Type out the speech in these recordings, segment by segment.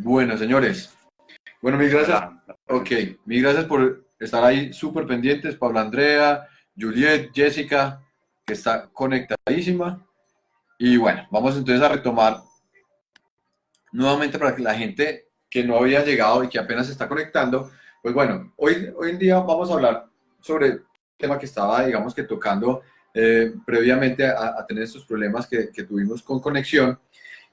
Bueno, señores. Bueno, mil gracias. Ok, mil gracias por estar ahí súper pendientes. Pablo Andrea, Juliet, Jessica, que está conectadísima. Y bueno, vamos entonces a retomar nuevamente para que la gente que no había llegado y que apenas se está conectando, pues bueno, hoy, hoy en día vamos a hablar sobre el tema que estaba, digamos que tocando eh, previamente a, tener estos problemas que, que tuvimos con conexión.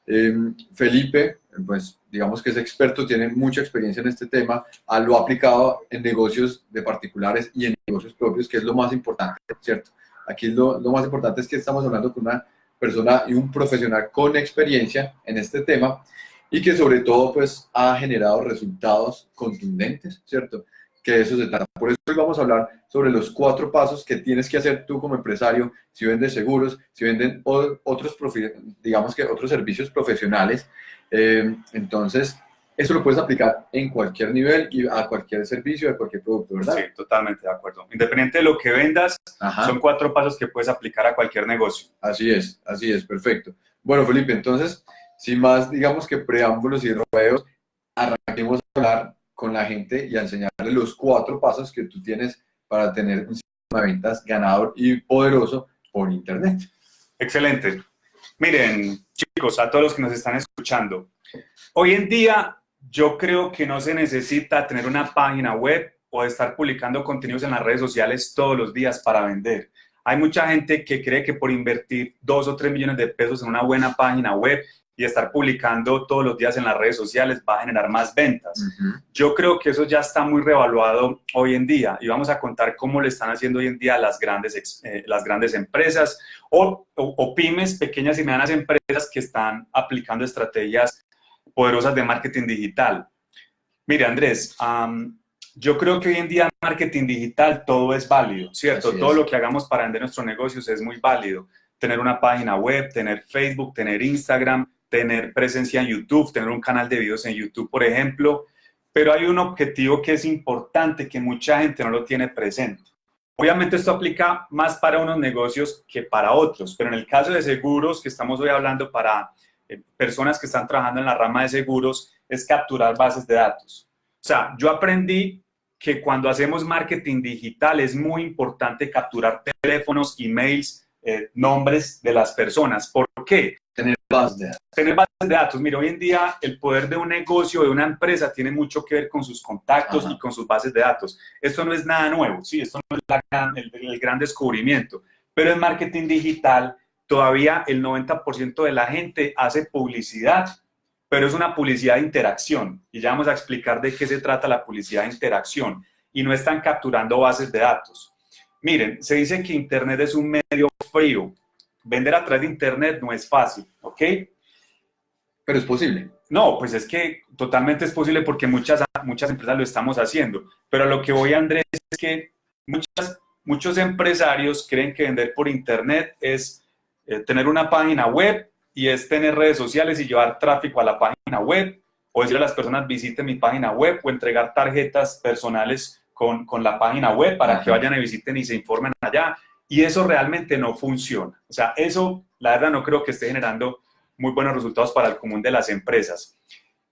Eh, Felipe, pues digamos que es experto, tiene mucha experiencia en este tema, lo ha aplicado en negocios de particulares y en negocios propios, que es lo más importante, ¿cierto? Aquí lo, lo más importante es que estamos hablando con una persona y un profesional con experiencia en este tema y que sobre todo pues ha generado resultados contundentes, ¿cierto? Que eso se trata. Por eso hoy vamos a hablar sobre los cuatro pasos que tienes que hacer tú como empresario si vendes seguros, si venden otros, digamos que otros servicios profesionales. Eh, entonces, eso lo puedes aplicar en cualquier nivel y a cualquier servicio, a cualquier producto, ¿verdad? Sí, totalmente de acuerdo. Independiente de lo que vendas, son cuatro pasos que puedes aplicar a cualquier negocio. Así es, así es, perfecto. Bueno, Felipe, entonces, sin más, digamos que preámbulos y rodeos, arranquemos a hablar con la gente y a enseñarle los cuatro pasos que tú tienes para tener un sistema de ventas ganador y poderoso por Internet. Excelente. Miren, chicos, a todos los que nos están escuchando, hoy en día yo creo que no se necesita tener una página web o estar publicando contenidos en las redes sociales todos los días para vender. Hay mucha gente que cree que por invertir dos o tres millones de pesos en una buena página web y estar publicando todos los días en las redes sociales va a generar más ventas. Yo creo que eso ya está muy revaluado hoy en día y vamos a contar cómo lo están haciendo hoy en día las grandes, eh, las grandes empresas o, o, pymes, pequeñas y medianas empresas que están aplicando estrategias poderosas de marketing digital. Mire, Andrés, yo creo que hoy en día en marketing digital todo es válido, ¿cierto? todo lo que hagamos para vender nuestros negocios es muy válido. Tener una página web, tener Facebook, tener Instagram, tener presencia en YouTube, tener un canal de videos en YouTube, por ejemplo. Pero hay un objetivo que es importante, que mucha gente no lo tiene presente. Obviamente esto aplica más para unos negocios que para otros, pero en el caso de seguros, que estamos hoy hablando para eh, personas que están trabajando en la rama de seguros, es capturar bases de datos. O sea, yo aprendí que cuando hacemos marketing digital es muy importante capturar teléfonos, emails, eh, nombres de las personas. ¿Por qué? Tener bases de datos. Tener bases de datos. Mira, hoy en día el poder de un negocio, de una empresa, tiene mucho que ver con sus contactos y con sus bases de datos. Esto no es nada nuevo, ¿sí? Esto no es el, el gran descubrimiento. Pero en marketing digital todavía el 90% de la gente hace publicidad, pero es una publicidad de interacción. Y ya vamos a explicar de qué se trata la publicidad de interacción. Y no están capturando bases de datos. Miren, se dice que Internet es un medio frío. Vender a través de Internet no es fácil, ¿ok? Pero es posible. No, pues es que totalmente es posible porque muchas, muchas empresas lo estamos haciendo. Pero lo que voy, Andrés, es que muchas, muchos empresarios creen que vender por Internet es eh, tener una página web y es tener redes sociales y llevar tráfico a la página web o decirle a las personas visiten mi página web o entregar tarjetas personales con, con la página web para que vayan y visiten y se informen allá. Y eso realmente no funciona. O sea, eso la verdad no creo que esté generando muy buenos resultados para el común de las empresas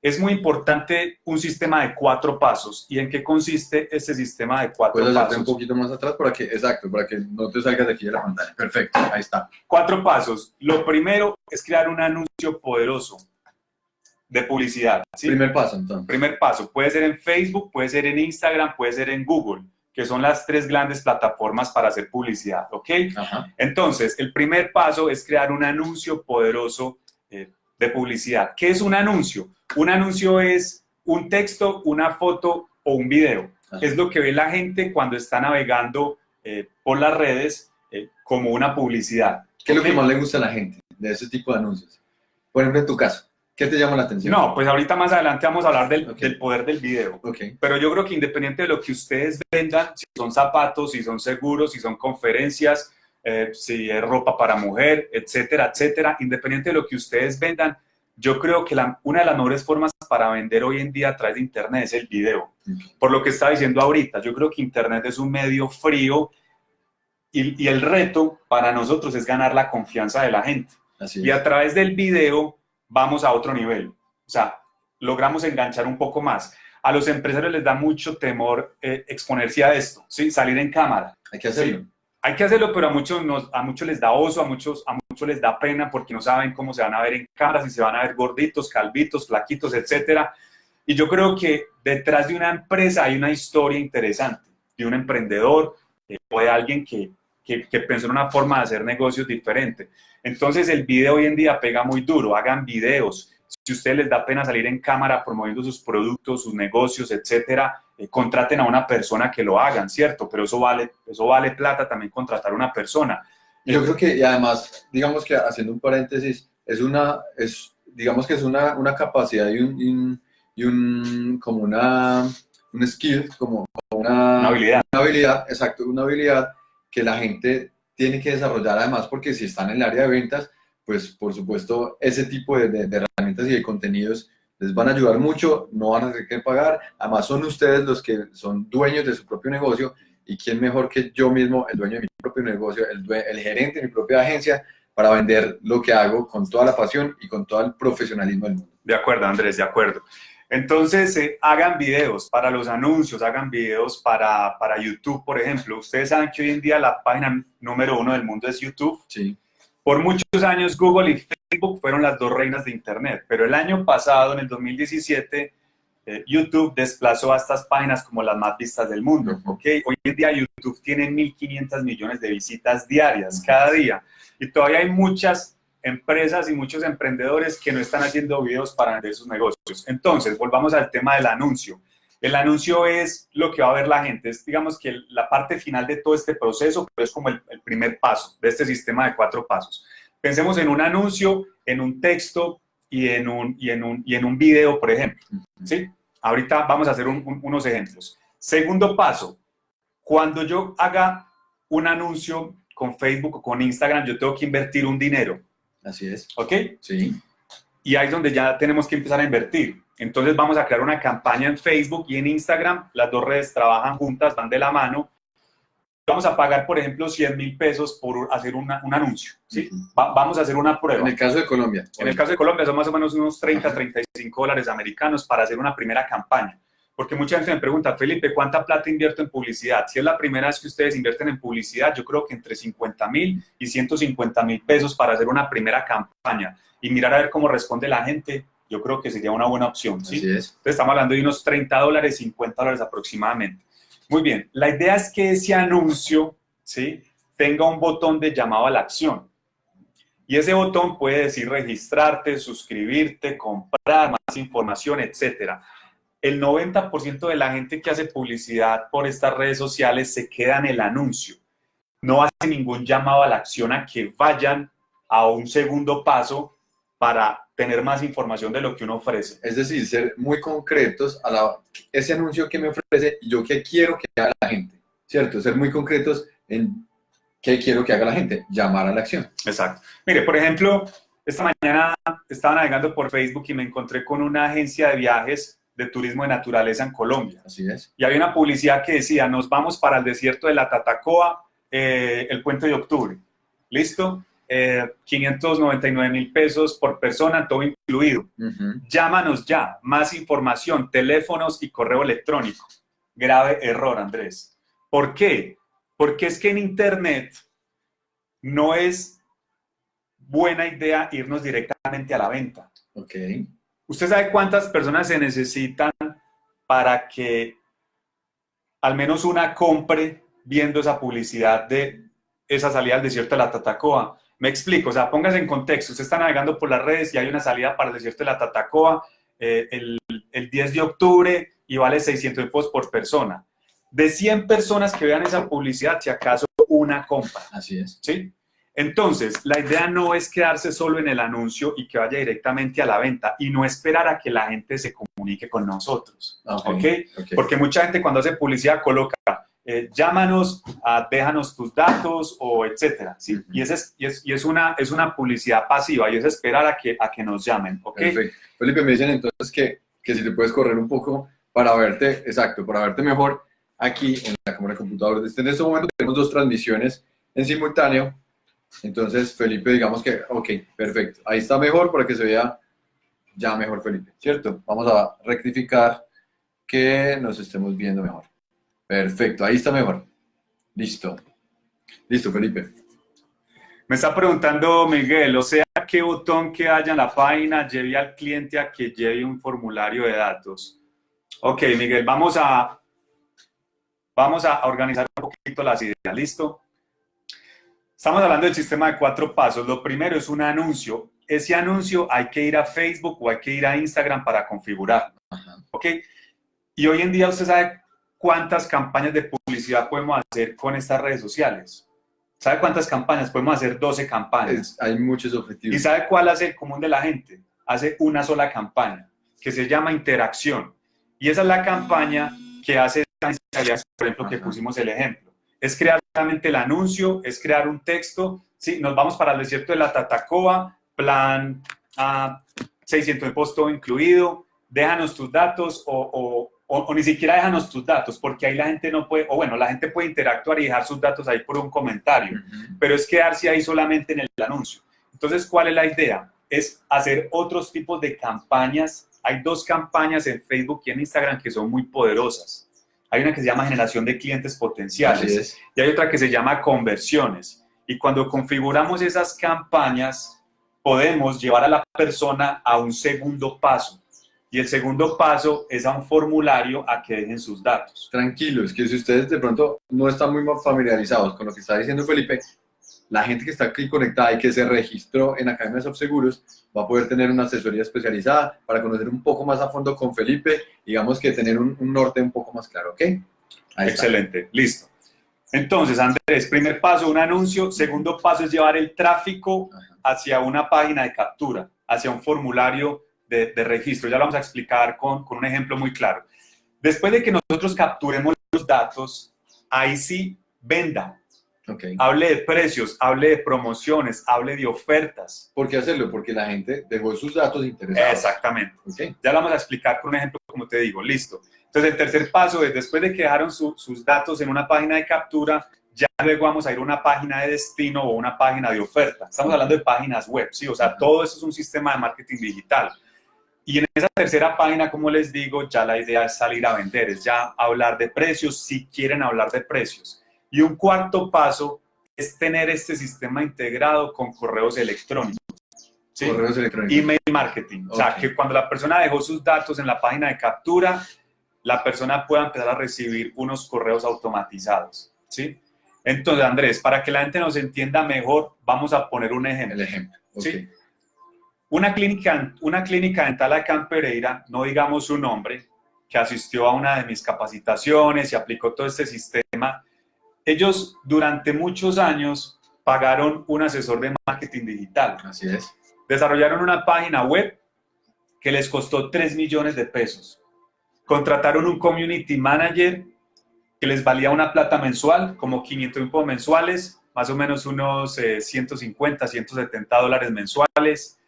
es muy importante un sistema de cuatro pasos. ¿Y en qué consiste ese sistema de cuatro Puedes pasos? un poquito más atrás para que, exacto, para que no te salgas de aquí de la pantalla. Perfecto, ahí está. Cuatro pasos. Lo primero es crear un anuncio poderoso de publicidad. Primer paso, entonces. Primer paso. Puede ser en Facebook, puede ser en Instagram, puede ser en Google, que son las tres grandes plataformas para hacer publicidad, ¿ok? Entonces, el primer paso es crear un anuncio poderoso eh, de publicidad. ¿Qué es un anuncio? Un anuncio es un texto, una foto o un video. Es lo que ve la gente cuando está navegando eh, por las redes eh, como una publicidad. ¿Qué es lo que más le gusta a la gente de ese tipo de anuncios? Por ejemplo, en tu caso, ¿qué te llama la atención? No, pues ahorita más adelante vamos a hablar del, del poder del video. Pero yo creo que independiente de lo que ustedes vendan, si son zapatos, si son seguros, si son conferencias, eh, si es ropa para mujer, etcétera, etcétera, independiente de lo que ustedes vendan, yo creo que la, una de las mejores formas para vender hoy en día a través de Internet es el video. Por lo que estaba diciendo ahorita, yo creo que Internet es un medio frío y, y el reto para nosotros es ganar la confianza de la gente. y a través del video vamos a otro nivel. O sea, logramos enganchar un poco más. A los empresarios les da mucho temor eh, exponerse a esto, ¿sí? salir en cámara. Hay que hacerlo. Sí. Hay que hacerlo, pero a muchos, nos, a muchos les da oso, a muchos, a muchos les da pena porque no saben cómo se van a ver en cámara, si se van a ver gorditos, calvitos, flaquitos, etcétera. Y yo creo que detrás de una empresa hay una historia interesante, de un emprendedor eh, o de alguien que, que, que pensó en una forma de hacer negocios diferente. Entonces el video hoy en día pega muy duro, hagan videos. Si a ustedes les da pena salir en cámara promoviendo sus productos, sus negocios, etcétera, eh, contraten a una persona que lo hagan, ¿cierto? Pero eso vale, eso vale plata también contratar a una persona. Yo creo que, y además, digamos que haciendo un paréntesis, es una, es, digamos que es una, una capacidad y un, y un, y un como una, un skill, como una, Una habilidad. una habilidad, exacto, una habilidad que la gente tiene que desarrollar además porque si están en el área de ventas, pues por supuesto ese tipo de, de- de herramientas y de contenidos les van a ayudar mucho, no van a tener que pagar, además son ustedes los que son dueños de su propio negocio y quién mejor que yo mismo, el dueño de mi propio negocio, el, gerente de mi propia agencia, para vender lo que hago con toda la pasión y con todo el profesionalismo del mundo. De acuerdo, Andrés, de acuerdo. Entonces, eh, hagan videos para los anuncios, hagan videos para, para YouTube, por ejemplo. Ustedes saben que hoy en día la página número uno del mundo es YouTube. Sí, Por muchos años Google y Facebook fueron las dos reinas de Internet, pero el año pasado, en el 2017, eh, YouTube desplazó a estas páginas como las más vistas del mundo. Ujú. ¿ok? Hoy en día YouTube tiene 1.500 millones de visitas diarias cada día y todavía hay muchas empresas y muchos emprendedores que no están haciendo videos para vender sus negocios. Entonces, volvamos al tema del anuncio. El anuncio es lo que va a ver la gente, es digamos que la parte final de todo este proceso, pero es como el, el primer paso de este sistema de cuatro pasos. Pensemos en un anuncio, en un texto y en un, y en un, y en un video, por ejemplo. ¿sí? Ahorita vamos a hacer un- un- unos ejemplos. Segundo paso, cuando yo haga un anuncio con Facebook o con Instagram, yo tengo que invertir un dinero, así es. ¿ok? Sí, Y ahí es donde ya tenemos que empezar a invertir. Entonces vamos a crear una campaña en Facebook y en Instagram. Las dos redes trabajan juntas, van de la mano. Vamos a pagar, por ejemplo, 100 mil pesos por hacer una- un anuncio. ¿sí? Va- vamos a hacer una prueba. en el caso de Colombia. En el caso de Colombia son más o menos unos 30, 35 dólares americanos para hacer una primera campaña. Porque mucha gente me pregunta, Felipe, ¿cuánta plata invierto en publicidad? Si es la primera vez que ustedes invierten en publicidad, yo creo que entre 50 mil y 150 mil pesos para hacer una primera campaña y mirar a ver cómo responde la gente, yo creo que sería una buena opción. ¿sí? Así es. Entonces estamos hablando de unos 30 dólares, 50 dólares aproximadamente. Muy bien, la idea es que ese anuncio ¿sí? tenga un botón de llamado a la acción. Y ese botón puede decir registrarte, suscribirte, comprar más información, etcétera. El 90% de la gente que hace publicidad por estas redes sociales se queda en el anuncio. No hace ningún llamado a la acción a que vayan a un segundo paso para tener más información de lo que uno ofrece. Es decir, ser muy concretos a la, ese anuncio que me ofrece y yo qué quiero que haga la gente, ¿cierto? Ser muy concretos en qué quiero que haga la gente, llamar a la acción. Exacto. Mire, por ejemplo, esta mañana estaba navegando por Facebook y me encontré con una agencia de viajes de turismo de naturaleza en Colombia. Así es. Y había una publicidad que decía, nos vamos para el desierto de la Tatacoa eh, el puente de octubre. ¿Listo? Eh, 599 mil pesos por persona, todo incluido. Llámanos ya, más información, teléfonos y correo electrónico. Grave error, Andrés. ¿Por qué? Porque es que en Internet no es buena idea irnos directamente a la venta. Ok. ¿Usted sabe cuántas personas se necesitan para que al menos una compre viendo esa publicidad de esa salida al desierto de la Tatacoa? Me explico, o sea, póngase en contexto. Usted está navegando por las redes y hay una salida para el desierto de la Tatacoa eh, el, el 10 de octubre y vale 600 pesos por persona. De 100 personas que vean esa publicidad, si acaso una compra. Así es. ¿sí? Entonces, la idea no es quedarse solo en el anuncio y que vaya directamente a la venta y no esperar a que la gente se comunique con nosotros, Ok. Porque mucha gente cuando hace publicidad coloca, eh, llámanos, ah, déjanos tus datos o etcétera, ¿sí? Y, ese es, y, es, y es una, es una publicidad pasiva y es esperar a que, a que nos llamen, ¿ok? Perfecto. Felipe, me dicen entonces que, que si te puedes correr un poco para verte, exacto, para verte mejor aquí en la cámara de computador. En este momento tenemos dos transmisiones en simultáneo. Entonces, Felipe, digamos que, ok, perfecto. Ahí está mejor para que se vea ya mejor, Felipe, ¿cierto? Vamos a rectificar que nos estemos viendo mejor. Perfecto, ahí está mejor. Listo. Listo, Felipe. Me está preguntando Miguel, o sea, ¿qué botón que haya en la página lleve al cliente a que lleve un formulario de datos? Ok, Miguel, vamos a, vamos a organizar un poquito las ideas, ¿listo? Estamos hablando del sistema de cuatro pasos. Lo primero es un anuncio. Ese anuncio hay que ir a Facebook o hay que ir a Instagram para configurar. ¿Ok? Y hoy en día usted sabe cuántas campañas de publicidad podemos hacer con estas redes sociales. ¿Sabe cuántas campañas? Podemos hacer 12 campañas. hay muchos objetivos. ¿Y sabe cuál hace el común de la gente? Hace una sola campaña, que se llama interacción. Y esa es la campaña que hace, por ejemplo, que pusimos el ejemplo. Es crear el anuncio, es crear un texto. Sí, nos vamos para el desierto de la Tatacoa, plan a 600 de posto incluido, déjanos tus datos o, o, ni siquiera déjanos tus datos, porque ahí la gente no puede, o bueno, la gente puede interactuar y dejar sus datos ahí por un comentario, pero es quedarse ahí solamente en el anuncio. Entonces, ¿cuál es la idea? Es hacer otros tipos de campañas. Hay dos campañas en Facebook y en Instagram que son muy poderosas. Hay una que se llama generación de clientes potenciales y hay otra que se llama conversiones. Y cuando configuramos esas campañas, podemos llevar a la persona a un segundo paso y el segundo paso es a un formulario a que dejen sus datos. Tranquilos, que si ustedes de pronto no están muy familiarizados con lo que está diciendo Felipe, la gente que está aquí conectada y que se registró en Academia de Seguros va a poder tener una asesoría especializada para conocer un poco más a fondo con Felipe, digamos que tener un, norte un poco más claro, ¿ok? Excelente, listo. Entonces, Andrés, primer paso, un anuncio. Segundo paso es llevar el tráfico hacia una página de captura, hacia un formulario de, registro. Ya lo vamos a explicar con, con un ejemplo muy claro. Después de que nosotros capturemos los datos, ahí sí venda. Okay. Hable de precios, hable de promociones, hable de ofertas. ¿Por qué hacerlo? Porque la gente dejó sus datos interesados. Exactamente. Okay. Ya lo vamos a explicar con un ejemplo, como te digo. Listo. Entonces, el tercer paso es, después de que dejaron sus datos en una página de captura, ya luego vamos a ir a una página de destino o una página de oferta. Estamos hablando de páginas web, ¿sí? O sea, todo eso es un sistema de marketing digital. Y en esa tercera página, como les digo, ya la idea es salir a vender, es ya hablar de precios, si quieren hablar de precios. Y un cuarto paso es tener este sistema integrado con correos electrónicos. ¿sí? Correos electrónicos. Email marketing. O sea, que cuando la persona dejó sus datos en la página de captura, la persona pueda empezar a recibir unos correos automatizados. ¿sí? Entonces, Andrés, para que la gente nos entienda mejor, vamos a poner un ejemplo. El ejemplo. ¿sí? Una clínica, una clínica dental acá en Pereira, no digamos su nombre, que asistió a una de mis capacitaciones y aplicó todo este sistema, ellos durante muchos años pagaron un asesor de marketing digital. Así es. Desarrollaron una página web que les costó 3 millones de pesos. Contrataron un community manager que les valía una plata mensual, como 500 mil mensuales, más o menos unos 150, eh, 170 dólares mensuales.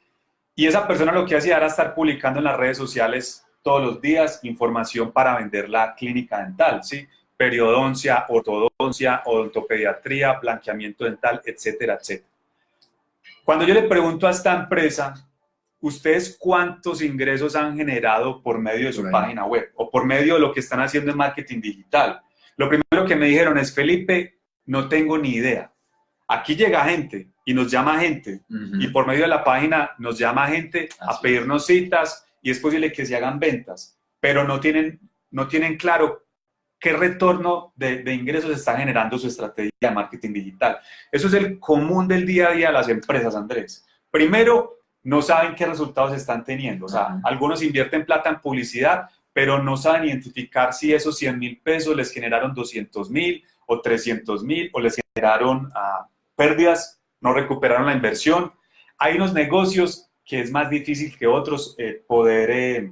Y esa persona lo que hacía era estar publicando en las redes sociales todos los días información para vender la clínica dental, ¿sí? Periodoncia, ortodoncia, odontopediatría, blanqueamiento dental, etcétera, etcétera. Cuando yo le pregunto a esta empresa, ¿ustedes cuántos ingresos han generado por medio de su página web o por medio de lo que están haciendo en marketing digital? Lo primero que me dijeron es, Felipe, no tengo ni idea. Aquí llega gente y nos llama gente y por medio de la página nos llama gente a pedirnos citas y es posible que se hagan ventas, pero no tienen, no tienen claro qué retorno de, de, ingresos está generando su estrategia de marketing digital. Eso es el común del día a día de las empresas, Andrés. Primero, no saben qué resultados están teniendo. O sea, algunos invierten plata en publicidad, pero no saben identificar si esos 100 mil pesos les generaron 200 mil o 300 mil o les generaron uh, pérdidas, no recuperaron la inversión. Hay unos negocios que es más difícil que otros eh, poder, eh,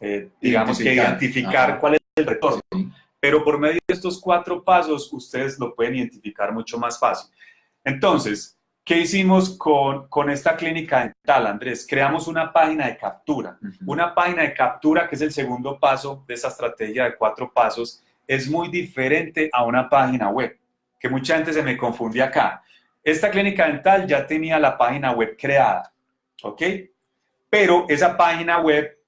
eh, digamos que identificar cuál es el retorno. Pero por medio de estos cuatro pasos, ustedes lo pueden identificar mucho más fácil. Entonces, ¿qué hicimos con, con esta clínica dental, Andrés? Creamos una página de captura. Una página de captura, que es el segundo paso de esa estrategia de cuatro pasos, es muy diferente a una página web, que mucha gente se me confunde acá. Esta clínica dental ya tenía la página web creada, ¿ok? Pero esa página web,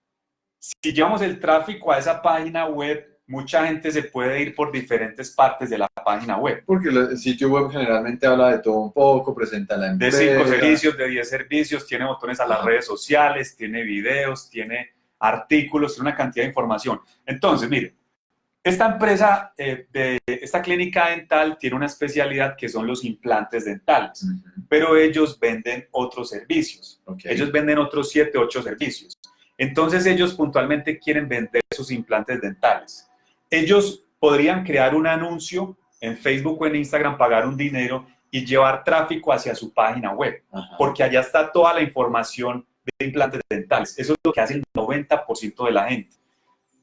si llevamos el tráfico a esa página web, mucha gente se puede ir por diferentes partes de la página web. Porque el sitio web generalmente habla de todo un poco, presenta la empresa. De cinco servicios, de 10 servicios, tiene botones a las redes sociales, tiene videos, tiene artículos, tiene una cantidad de información. Entonces, mire, esta empresa, eh, de, esta clínica dental tiene una especialidad que son los implantes dentales, pero ellos venden otros servicios. Ellos venden otros 7, 8 servicios. Entonces ellos puntualmente quieren vender sus implantes dentales. Ellos podrían crear un anuncio en Facebook o en Instagram, pagar un dinero y llevar tráfico hacia su página web, porque allá está toda la información de implantes dentales. Eso es lo que hace el 90% de la gente.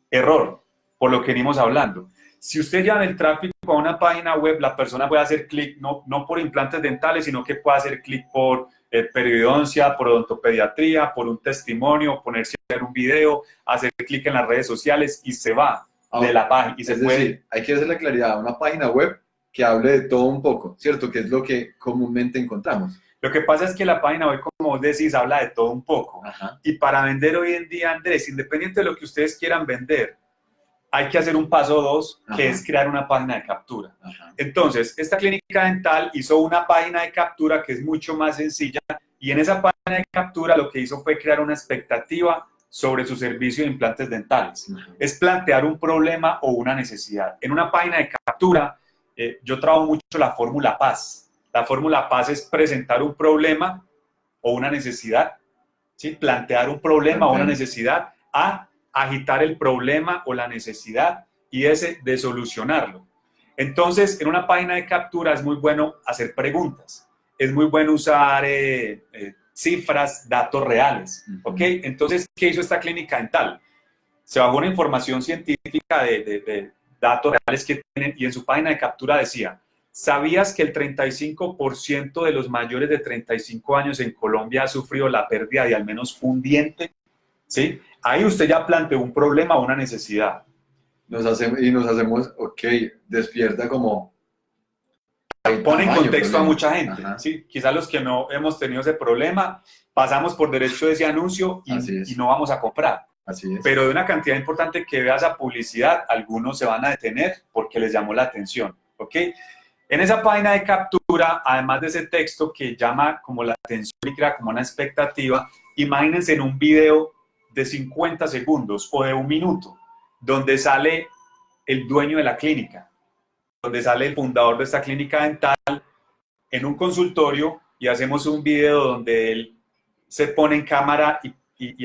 Error, por lo que venimos hablando. Si usted lleva el tráfico a una página web, la persona puede hacer clic no, no por implantes dentales, sino que puede hacer clic por eh, periodoncia, por odontopediatría, por un testimonio, ponerse a ver un video, hacer clic en las redes sociales y se va de la página. Y se es decir, hay que hacerle claridad a una página web que hable de todo un poco, ¿cierto? Que es lo que comúnmente encontramos. Lo que pasa es que la página web, como vos decís, habla de todo un poco. Y para vender hoy en día, Andrés, independiente de lo que ustedes quieran vender, hay que hacer un paso dos, que es crear una página de captura. Entonces, esta clínica dental hizo una página de captura que es mucho más sencilla y en esa página de captura lo que hizo fue crear una expectativa sobre su servicio de implantes dentales. Es plantear un problema o una necesidad. En una página de captura, eh, yo trabajo mucho la fórmula PAS. La fórmula PAS es presentar un problema o una necesidad, ¿sí? plantear un problema o una necesidad a agitar el problema o la necesidad y ese de solucionarlo. Entonces, en una página de captura es muy bueno hacer preguntas. Es muy bueno usar eh, eh, cifras, datos reales. ¿Ok? Entonces, ¿qué hizo esta clínica dental? Se bajó una información científica de, datos reales que tienen y en su página de captura decía, ¿sabías que el 35% de los mayores de 35 años en Colombia ha sufrido la pérdida de al menos un diente? ¿Sí? Ahí usted ya planteó un problema o una necesidad. Nos hacemos, y nos hacemos, ok, despierta como pone en contexto a mucha gente. ¿sí? Quizás los que no hemos tenido ese problema, pasamos por derecho de ese anuncio y, no vamos a comprar. Así es. Pero de una cantidad importante que vea esa publicidad, algunos se van a detener porque les llamó la atención. ¿ok? En esa página de captura, además de ese texto que llama como la atención y crea como una expectativa, imagínense en un video de 50 segundos o de un minuto, donde sale el dueño de la clínica, donde sale el fundador de esta clínica dental en un consultorio y hacemos un video donde él se pone en cámara y,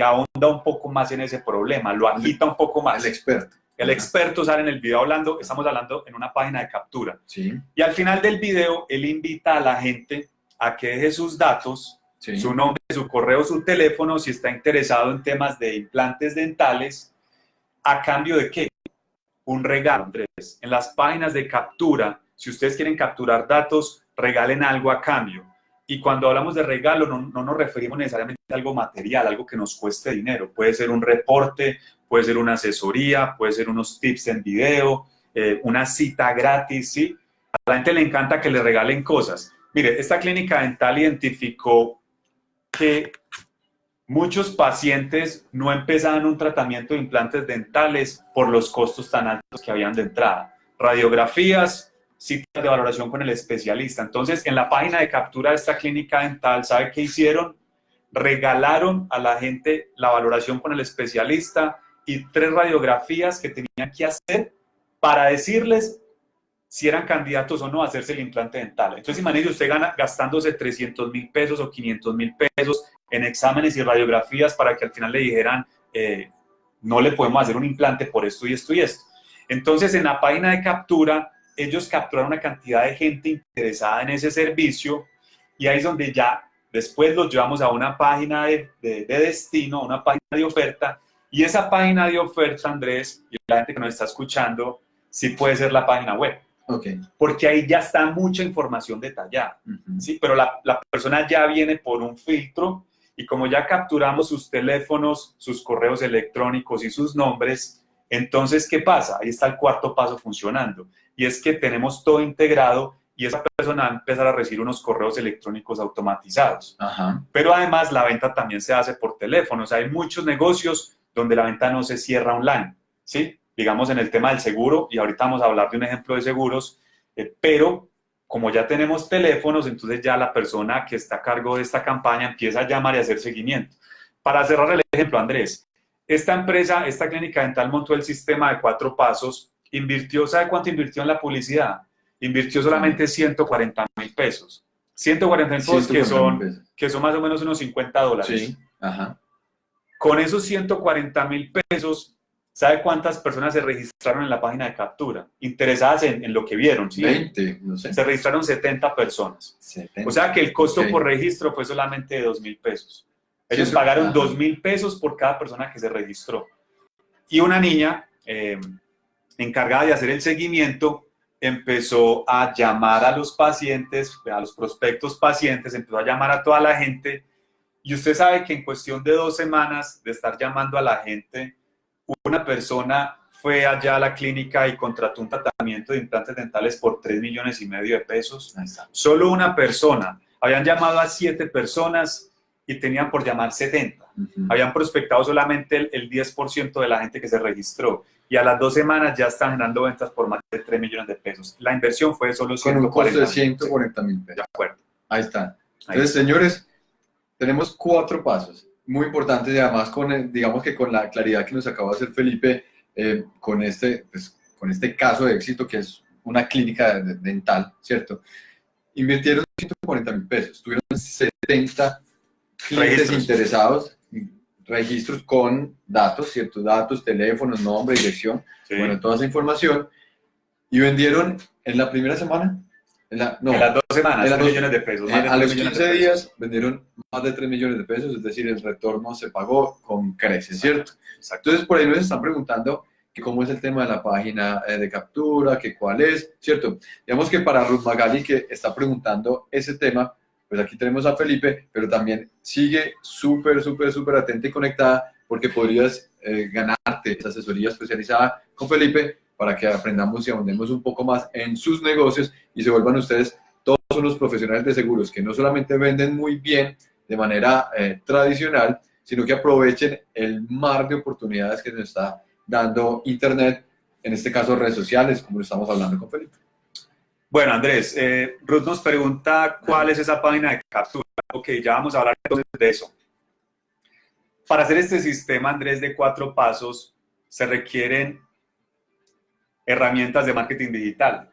ahonda un poco más en ese problema, lo agita un poco más. El experto. El experto sale en el video hablando, estamos hablando en una página de captura. Sí. Y al final del video, él invita a la gente a que deje sus datos, su nombre, su correo, su teléfono, si está interesado en temas de implantes dentales, a cambio de qué? Un regalo, Andrés. En las páginas de captura, si ustedes quieren capturar datos, regalen algo a cambio. Y cuando hablamos de regalo, no, nos referimos necesariamente a algo material, algo que nos cueste dinero. Puede ser un reporte, puede ser una asesoría, puede ser unos tips en video, eh, una cita gratis, ¿sí? A la gente le encanta que le regalen cosas. Mire, esta clínica dental identificó que Muchos pacientes no empezaban un tratamiento de implantes dentales por los costos tan altos que habían de entrada. Radiografías, citas de valoración con el especialista. Entonces, en la página de captura de esta clínica dental, ¿sabe qué hicieron? Regalaron a la gente la valoración con el especialista y tres radiografías que tenían que hacer para decirles si eran candidatos o no a hacerse el implante dental. Entonces, imagínese usted gana, gastándose 300 mil pesos o 500 mil pesos en exámenes y radiografías para que al final le dijeran, eh, no le podemos hacer un implante por esto y esto y esto. Entonces, en la página de captura, ellos capturaron una cantidad de gente interesada en ese servicio y ahí es donde ya después los llevamos a una página de, de, de destino, una página de oferta, y esa página de oferta, Andrés, y la gente que nos está escuchando, sí puede ser la página web. Okay. Porque ahí ya está mucha información detallada, ¿sí? Pero la, la, persona ya viene por un filtro y como ya capturamos sus teléfonos, sus correos electrónicos y sus nombres, entonces, ¿qué pasa? Ahí está el cuarto paso funcionando. Y es que tenemos todo integrado y esa persona va a empezar a recibir unos correos electrónicos automatizados. Ajá. Pero además la venta también se hace por teléfono. O sea, hay muchos negocios donde la venta no se cierra online, ¿sí? Digamos en el tema del seguro, y ahorita vamos a hablar de un ejemplo de seguros, eh, pero como ya tenemos teléfonos, entonces ya la persona que está a cargo de esta campaña empieza a llamar y a hacer seguimiento. Para cerrar el ejemplo, Andrés, esta empresa, esta clínica dental montó el sistema de cuatro pasos, invirtió, ¿sabe cuánto invirtió en la publicidad? Invirtió solamente 140 mil pesos. 140 mil pesos que son, que son más o menos unos 50 dólares. Sí, ajá. Con esos 140 mil pesos, ¿sabe cuántas personas se registraron en la página de captura? Interesadas en, en lo que vieron. ¿sí? 20, no sé. Se registraron 70 personas. 70. O sea que el costo por registro fue solamente de 2 mil pesos. Ellos Sí, pagaron ajá. 2 mil pesos por cada persona que se registró. Y una niña eh, encargada de hacer el seguimiento empezó a llamar a los pacientes, a los prospectos pacientes, empezó a llamar a toda la gente. Y usted sabe que en cuestión de dos semanas de estar llamando a la gente, una persona fue allá a la clínica y contrató un tratamiento de implantes dentales por 3 millones y medio de pesos está. solo una persona. Habían llamado a siete personas y tenían por llamar 70. Ujú. Habían prospectado solamente el, el 10% de la gente que se registró. Y a las dos semanas ya están generando ventas por más de 3 millones de pesos. La inversión fue solo Con un costo 140 de 140 mil pesos. De acuerdo. Ahí está. Ahí Entonces, señores, tenemos cuatro pasos muy importantes y además con, el- digamos que con la claridad que nos acaba de hacer Felipe, eh, con, este, pues, con este caso de éxito que es una clínica de- de- dental, ¿cierto? Invirtieron 140 mil pesos, tuvieron 70 clientes Registros. interesados, registros con datos, ciertos datos, teléfonos, nombre, dirección, Sí. bueno, toda esa información, y vendieron en la primera semana, en la, no, en las dos semanas, en las 3 dos- millones de pesos. eh, más de a 3 los millones 15 de pesos. días vendieron más de 3 millones de pesos, es decir, el retorno se pagó con creces, ¿cierto? Exacto. Entonces, por ahí nos están preguntando que cómo es el tema de la página eh, de captura, que cuál es, ¿cierto? Digamos que para Ruth Magali, que está preguntando ese tema, pues aquí tenemos a Felipe, pero también sigue súper, súper, súper atenta y conectada porque podrías eh, ganarte esa asesoría especializada con Felipe para que aprendamos y ahondemos un poco más en sus negocios y se vuelvan ustedes todos unos profesionales de seguros que no solamente venden muy bien de manera eh, tradicional, sino que aprovechen el mar de oportunidades que nos está dando Internet, en este caso redes sociales, como estamos hablando con Felipe. Bueno, Andrés, eh, Ruth nos pregunta cuál es esa página de captura. Ok, ya vamos a hablar entonces de eso. Para hacer este sistema, Andrés, de cuatro pasos, se requieren herramientas de marketing digital.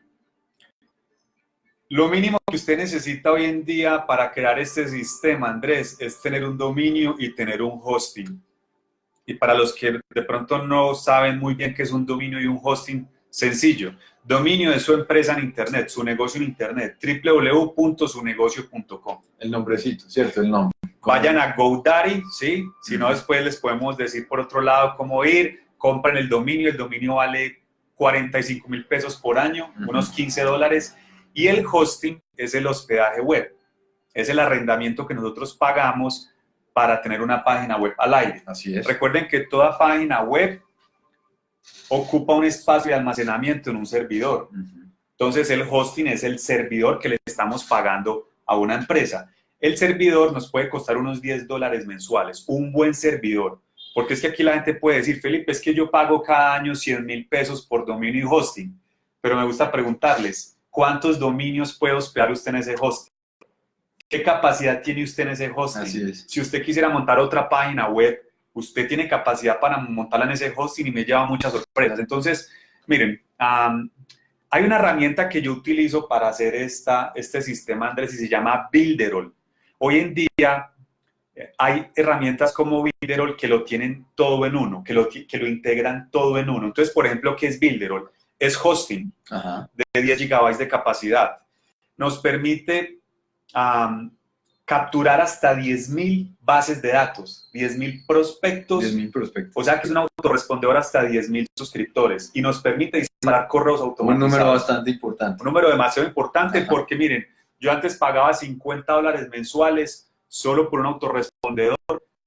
Lo mínimo que usted necesita hoy en día para crear este sistema, Andrés, es tener un dominio y tener un hosting. Y para los que de pronto no saben muy bien qué es un dominio y un hosting, sencillo. Dominio de su empresa en Internet, su negocio en Internet, www.sunegocio.com. El nombrecito, ¿cierto? El nombre. Vayan a GoDaddy, ¿sí? Si no, después les podemos decir por otro lado cómo ir. Compren el dominio, el dominio vale 45 mil pesos por año, unos 15 dólares. Y el hosting es el hospedaje web, es el arrendamiento que nosotros pagamos para tener una página web al aire. Así es. Recuerden que toda página web ocupa un espacio de almacenamiento en un servidor. Entonces el hosting es el servidor que le estamos pagando a una empresa. El servidor nos puede costar unos 10 dólares mensuales, un buen servidor. Porque es que aquí la gente puede decir, Felipe, es que yo pago cada año 100 mil pesos por dominio y hosting. Pero me gusta preguntarles, ¿cuántos dominios puede hospedar usted en ese hosting? ¿Qué capacidad tiene usted en ese hosting? Así es. Si usted quisiera montar otra página web, usted tiene capacidad para montarla en ese hosting y me lleva muchas sorpresas. Entonces, miren, hay una herramienta que yo utilizo para hacer esta, este sistema, Andrés, y se llama Builderall. Hoy en día hay herramientas como Builderall que lo tienen todo en uno, que lo, que lo integran todo en uno. Entonces, por ejemplo, ¿qué es Builderall? Es hosting Ajá. de 10 gigabytes de capacidad. Nos permite capturar hasta 10.000 bases de datos, 10.000 prospectos, 10.000 prospectos. o sea que es un autorrespondedor hasta 10.000 suscriptores y nos permite disparar correos Un automatizados. número bastante importante. Un número demasiado importante Ajá. porque miren, yo antes pagaba 50 dólares mensuales solo por un autorrespondedor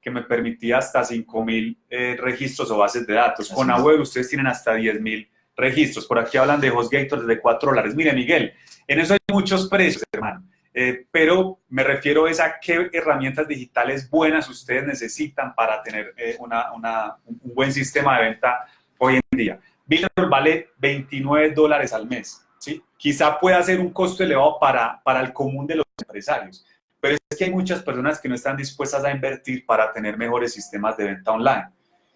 que me permitía hasta 5.000 eh, registros o bases de datos. Con es. Aware ustedes tienen hasta 10.000 registros. Por aquí hablan de HostGator desde 4 dólares. Mire, Miguel, en eso hay muchos precios, hermano. Eh, pero me refiero a qué herramientas digitales buenas ustedes necesitan para tener eh, una, una, un buen sistema de venta hoy en día. Builderall vale 29 dólares al mes. ¿sí? Quizá pueda ser un costo elevado para, para el común de los empresarios, pero es que hay muchas personas que no están dispuestas a invertir para tener mejores sistemas de venta online.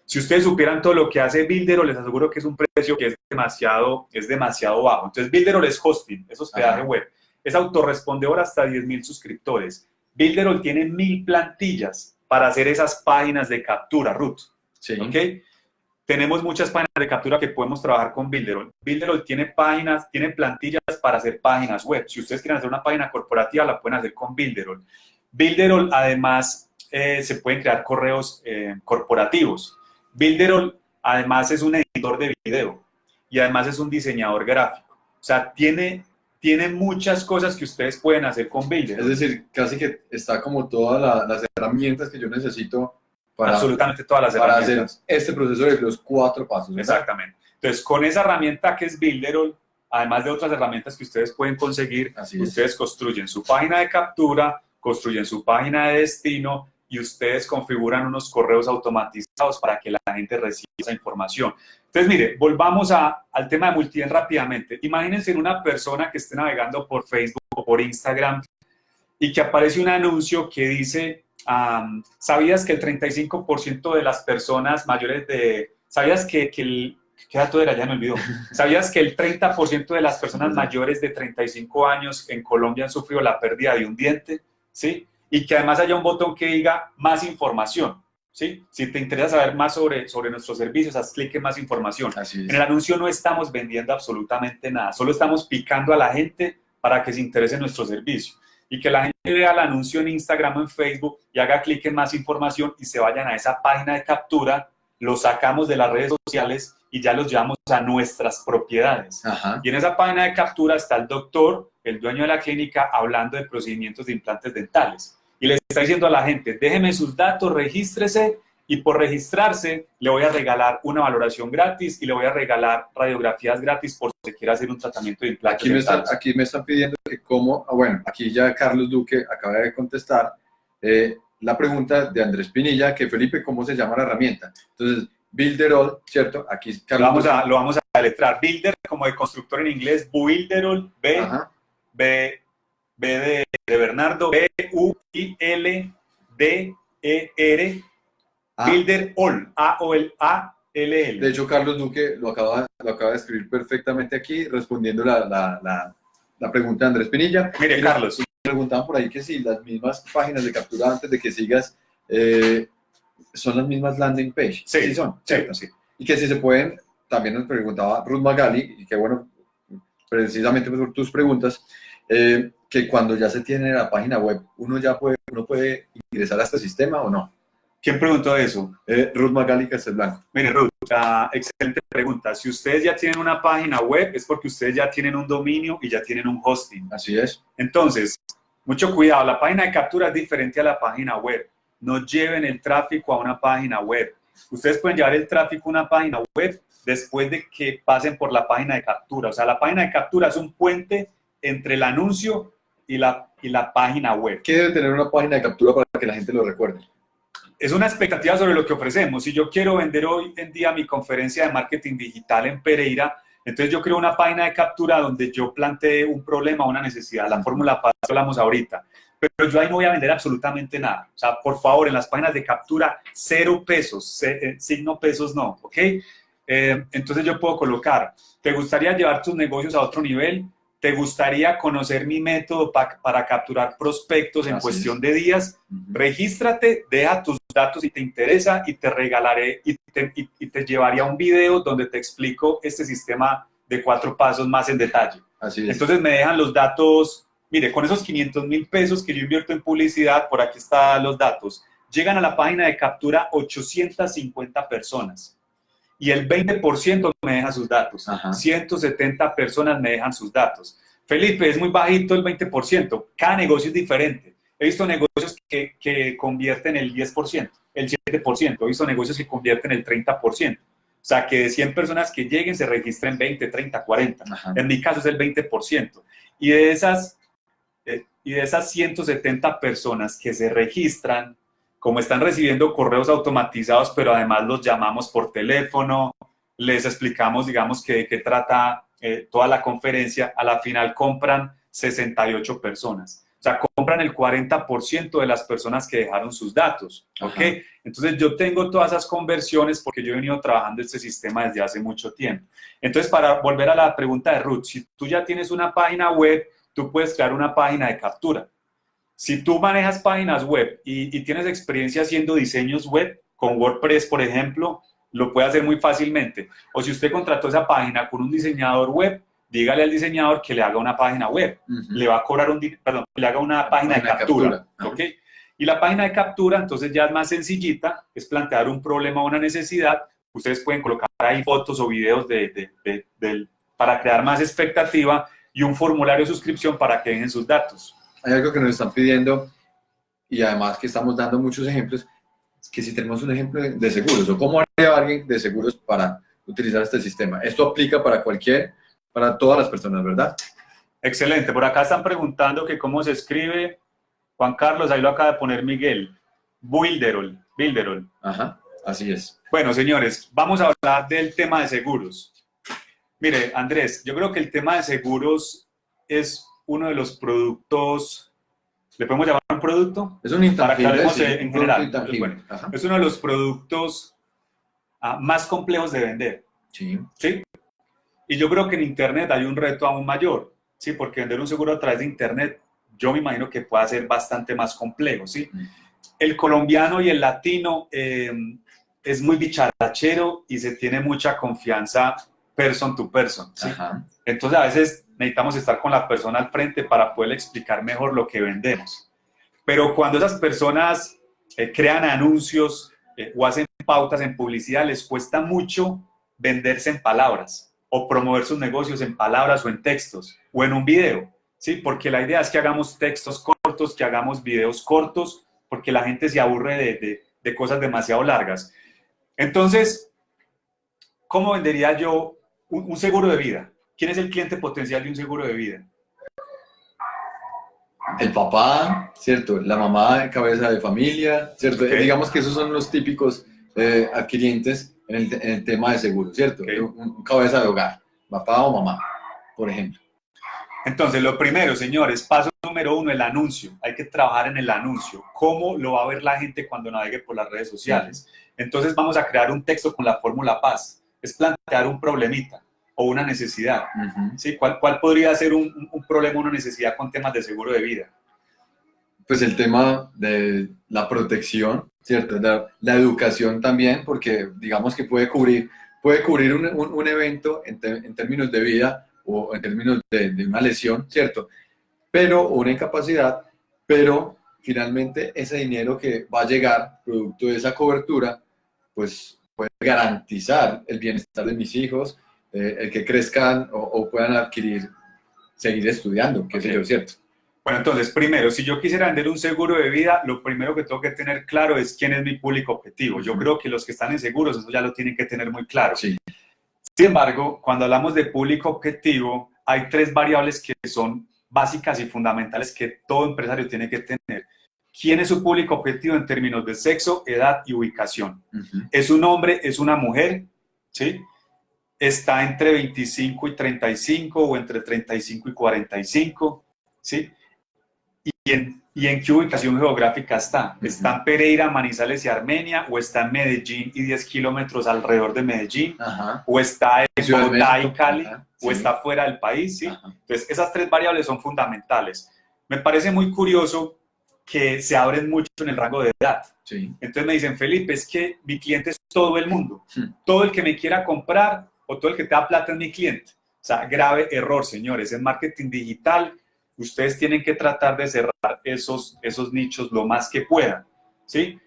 Si ustedes supieran todo lo que hace Builderall, les aseguro que es un precio que es demasiado, es demasiado bajo. Entonces, Builderall es hosting, es hospedaje web. Es autorrespondedor hasta 10.000 suscriptors. Builderall tiene mil plantillas para hacer esas páginas de captura, root. Sí. ¿Ok? Tenemos muchas páginas de captura que podemos trabajar con Builderall. Builderall tiene páginas, tiene plantillas para hacer páginas web. Si ustedes quieren hacer una página corporativa, la pueden hacer con Builderall. Builderall, además, eh, se pueden crear correos eh, corporativos. Builderall, además, es un editor de video y además es un diseñador gráfico. O sea, tiene, tiene muchas cosas que ustedes pueden hacer con Builderall. Es decir, casi que está como todas las herramientas que yo necesito para, absolutamente todas las para hacer este proceso de los cuatro pasos. Exactamente. Entonces, con esa herramienta que es Builderall, además de otras herramientas que ustedes pueden conseguir, ustedes construyen su página de captura, construyen su página de destino y ustedes configuran unos correos automatizados para que la gente reciba esa información. Entonces, mire, volvamos a, al tema de multien rápidamente. Imagínense en una persona que esté navegando por Facebook o por Instagram y que aparece un anuncio que dice ¿Sabías que el 35% de las personas mayores de... ¿Sabías que, que el... ¿Qué dato era? Ya me olvidó. ¿Sabías que el 30% de las personas mayores de 35 años en Colombia han sufrido la pérdida de un diente? ¿Sí? Y que además haya un botón que diga más información. ¿Sí? Si te interesa saber más sobre, sobre nuestros servicios, haz clic en más información. En el anuncio no estamos vendiendo absolutamente nada, solo estamos picando a la gente para que se interese en nuestro servicio y que la gente vea el anuncio en Instagram o en Facebook y haga clic en más información y se vayan a esa página de captura, lo sacamos de las redes sociales y ya los llevamos a nuestras propiedades. Y en esa página de captura está el doctor, el dueño de la clínica, hablando de procedimientos de implantes dentales. Y le está diciendo a la gente, déjeme sus datos, regístrese y por registrarse le voy a regalar una valoración gratis y le voy a regalar radiografías gratis por si quiere hacer un tratamiento de implantes aquí me, están, aquí me están pidiendo que cómo, ah, bueno, aquí ya Carlos Duque acaba de contestar eh, la pregunta de Andrés Pinilla, que Felipe, ¿cómo se llama la herramienta? Entonces, Builderall, ¿cierto? Aquí Carlos lo vamos, a, lo vamos a letrar. Builder, como de constructor en inglés, Builderall, B, B, B de, de Bernardo, B, U, I, L, D, E, R, Ah. Builder All, A-O-L-A-L-L. De hecho, Carlos Duque lo acaba, lo acaba de escribir perfectamente aquí, respondiendo la, la, la, pregunta de Andrés Pinilla. Mire, Carlos. Preguntaban por ahí que si las mismas páginas de captura antes de que sigas eh, son las mismas landing page. Sí, sí son. Sí, sí. Y que si se pueden, también nos preguntaba Ruth Magali, y que bueno, precisamente por tus preguntas, eh, que cuando ya se tiene la página web, uno ya puede, uno puede ingresar a este sistema o no. ¿Quién preguntó eso? Eh, Ruth Magali Castelblanco. Mire, Ruth, excelente pregunta. Si ustedes ya tienen una página web, es porque ustedes ya tienen un dominio y ya tienen un hosting. Así es. Entonces, mucho cuidado. La página de captura es diferente a la página web. No lleven el tráfico a una página web. Ustedes pueden llevar el tráfico a una página web después de que pasen por la página de captura. O sea, la página de captura es un puente entre el anuncio y la, y la página web. ¿Qué debe tener una página de captura para que la gente lo recuerde? Es una expectativa sobre lo que ofrecemos. Si yo quiero vender hoy en día mi conferencia de marketing digital en Pereira, entonces yo creo una página de captura donde yo plantee un problema, una necesidad. La fórmula paz hablamos ahorita. Pero yo ahí no voy a vender absolutamente nada. O sea, por favor, en las páginas de captura, cero pesos, eh, signo pesos no, ¿ok? Eh, entonces yo puedo colocar, ¿te gustaría llevar tus negocios a otro nivel? ¿Te gustaría conocer mi método para capturar prospectos en cuestión de días? Regístrate, deja tus datos si te interesa y te regalaré y te, y, te, llevaría un video donde te explico este sistema de cuatro pasos más en detalle. Así es. Entonces me dejan los datos, mire, con esos 500 mil pesos que yo invierto en publicidad, por aquí están los datos, llegan a la página de captura 850 personas y el 20% me deja sus datos. 170 personas me dejan sus datos. Felipe, es muy bajito el 20%. Cada negocio es diferente. He visto negocios que, que convierten el 10%, el 7%. He visto negocios que convierten el 30%. O sea, que de 100 personas que lleguen se registren 20, 30, 40. Ajá. En mi caso es el 20%. Y de esas, eh, y de esas 170 personas que se registran, como están recibiendo correos automatizados, pero además los llamamos por teléfono, les explicamos, digamos, que de qué trata eh, toda la conferencia, a la final compran 68 personas. O sea, compran el 40% de las personas que dejaron sus datos, ¿ok? Ajá. Entonces, yo tengo todas esas conversiones porque yo he venido trabajando este sistema desde hace mucho tiempo. Entonces, para volver a la pregunta de Ruth, si tú ya tienes una página web, tú puedes crear una página de captura. Si tú manejas páginas web y, y tienes experiencia haciendo diseños web, con WordPress, por ejemplo, lo puede hacer muy fácilmente. O si usted contrató esa página con un diseñador web, dígale al diseñador que le haga una página web. Le va a cobrar un, perdón, le haga una página, de página de captura. captura. ¿ok? Y la página de captura, entonces ya es más sencillita, es plantear un problema o una necesidad. Ustedes pueden colocar ahí fotos o videos de, de- para crear más expectativa y un formulario de suscripción para que dejen sus datos. Hay algo que nos están pidiendo y además que estamos dando muchos ejemplos, que si tenemos un ejemplo de seguros o cómo haría alguien de seguros para utilizar este sistema. Esto aplica para cualquier, para todas las personas, ¿verdad? Excelente. Por acá están preguntando que cómo se escribe. Juan Carlos, ahí lo acaba de poner Miguel. Builderol. Builderol. Ajá, así es. Bueno, señores, vamos a hablar del tema de seguros. Mire, Andrés, yo creo que el tema de seguros es uno de los productos, ¿le podemos llamar un producto? Es un intangible, hablemos sí, en un general. Bueno. Es uno de los productos ah, más complejos de vender, Sí, ¿sí? Y yo creo que en Internet hay un reto aún mayor, ¿sí? Porque vender un seguro a través de Internet, yo me imagino que pueda ser bastante más complejo, ¿sí? El colombiano y el latino eh, es muy bicharachero y se tiene mucha confianza person to person, ¿sí? Entonces a veces necesitamos estar con la persona al frente para poder explicar mejor lo que vendemos. Pero cuando esas personas eh, crean anuncios eh, o hacen pautas en publicidad, les cuesta mucho venderse en palabras o promover sus negocios en palabras o en textos o en un video, ¿sí? Porque la idea es que hagamos textos cortos, que hagamos videos cortos, porque la gente se aburre de, de- de cosas demasiado largas. Entonces, ¿cómo vendería yo un, un seguro de vida? ¿Quién es el cliente potencial de un seguro de vida? El papá, ¿cierto? La mamá, cabeza de familia, ¿cierto? Digamos que esos son los típicos eh, adquirientes en el, en el tema de seguro, ¿cierto? Ok. Un, un cabeza de hogar, papá o mamá, por ejemplo. Entonces, lo primero, señores, paso número uno, el anuncio. Hay que trabajar en el anuncio. ¿Cómo lo va a ver la gente cuando navegue por las redes sociales? Entonces, vamos a crear un texto con la fórmula paz. Es plantear un problemita o una necesidad. Ujú. ¿sí? ¿Cuál, ¿Cuál podría ser un, un- un problema o una necesidad con temas de seguro de vida? Pues el tema de la protección, ¿cierto? La, la educación también, porque digamos que puede cubrir, puede cubrir un, un- un evento en, te- en términos de vida o en términos de, de una lesión, ¿cierto? Pero, o una incapacidad, pero finalmente ese dinero que va a llegar producto de esa cobertura, pues puede garantizar el bienestar de mis hijos, eh, el que crezcan o, o puedan adquirir, seguir estudiando, qué sé Ok. yo, ¿cierto? Bueno, entonces, primero, si yo quisiera vender un seguro de vida, lo primero que tengo que tener claro es quién es mi público objetivo. Yo creo que los que están en seguros, eso ya lo tienen que tener muy claro. Sí. Sin embargo, cuando hablamos de público objetivo, hay tres variables que son básicas y fundamentales que todo empresario tiene que tener. ¿Quién es su público objetivo en términos de sexo, edad y ubicación? Ujú. ¿Es un hombre, es una mujer? ¿Sí? ¿Está entre 25 y 35 o entre 35 y 45? ¿Sí? ¿Y en, y en qué ubicación geográfica está? ¿Está en Pereira, Manizales y Armenia? ¿O está en Medellín y 10 kilómetros alrededor de Medellín? Ajá. ¿O está en Bogotá y Cali? ajá, ¿O sí. está fuera del país? ¿Sí? Entonces, esas tres variables son fundamentales. Me parece muy curioso que se abren mucho en el rango de edad. Sí. Entonces me dicen, Felipe, es que mi cliente es todo el mundo. Todo el que me quiera comprar o todo el que te da plata es mi cliente. O sea, grave error, señores. En marketing digital, ustedes tienen que tratar de cerrar esos, esos nichos lo más que puedan. ¿Sí?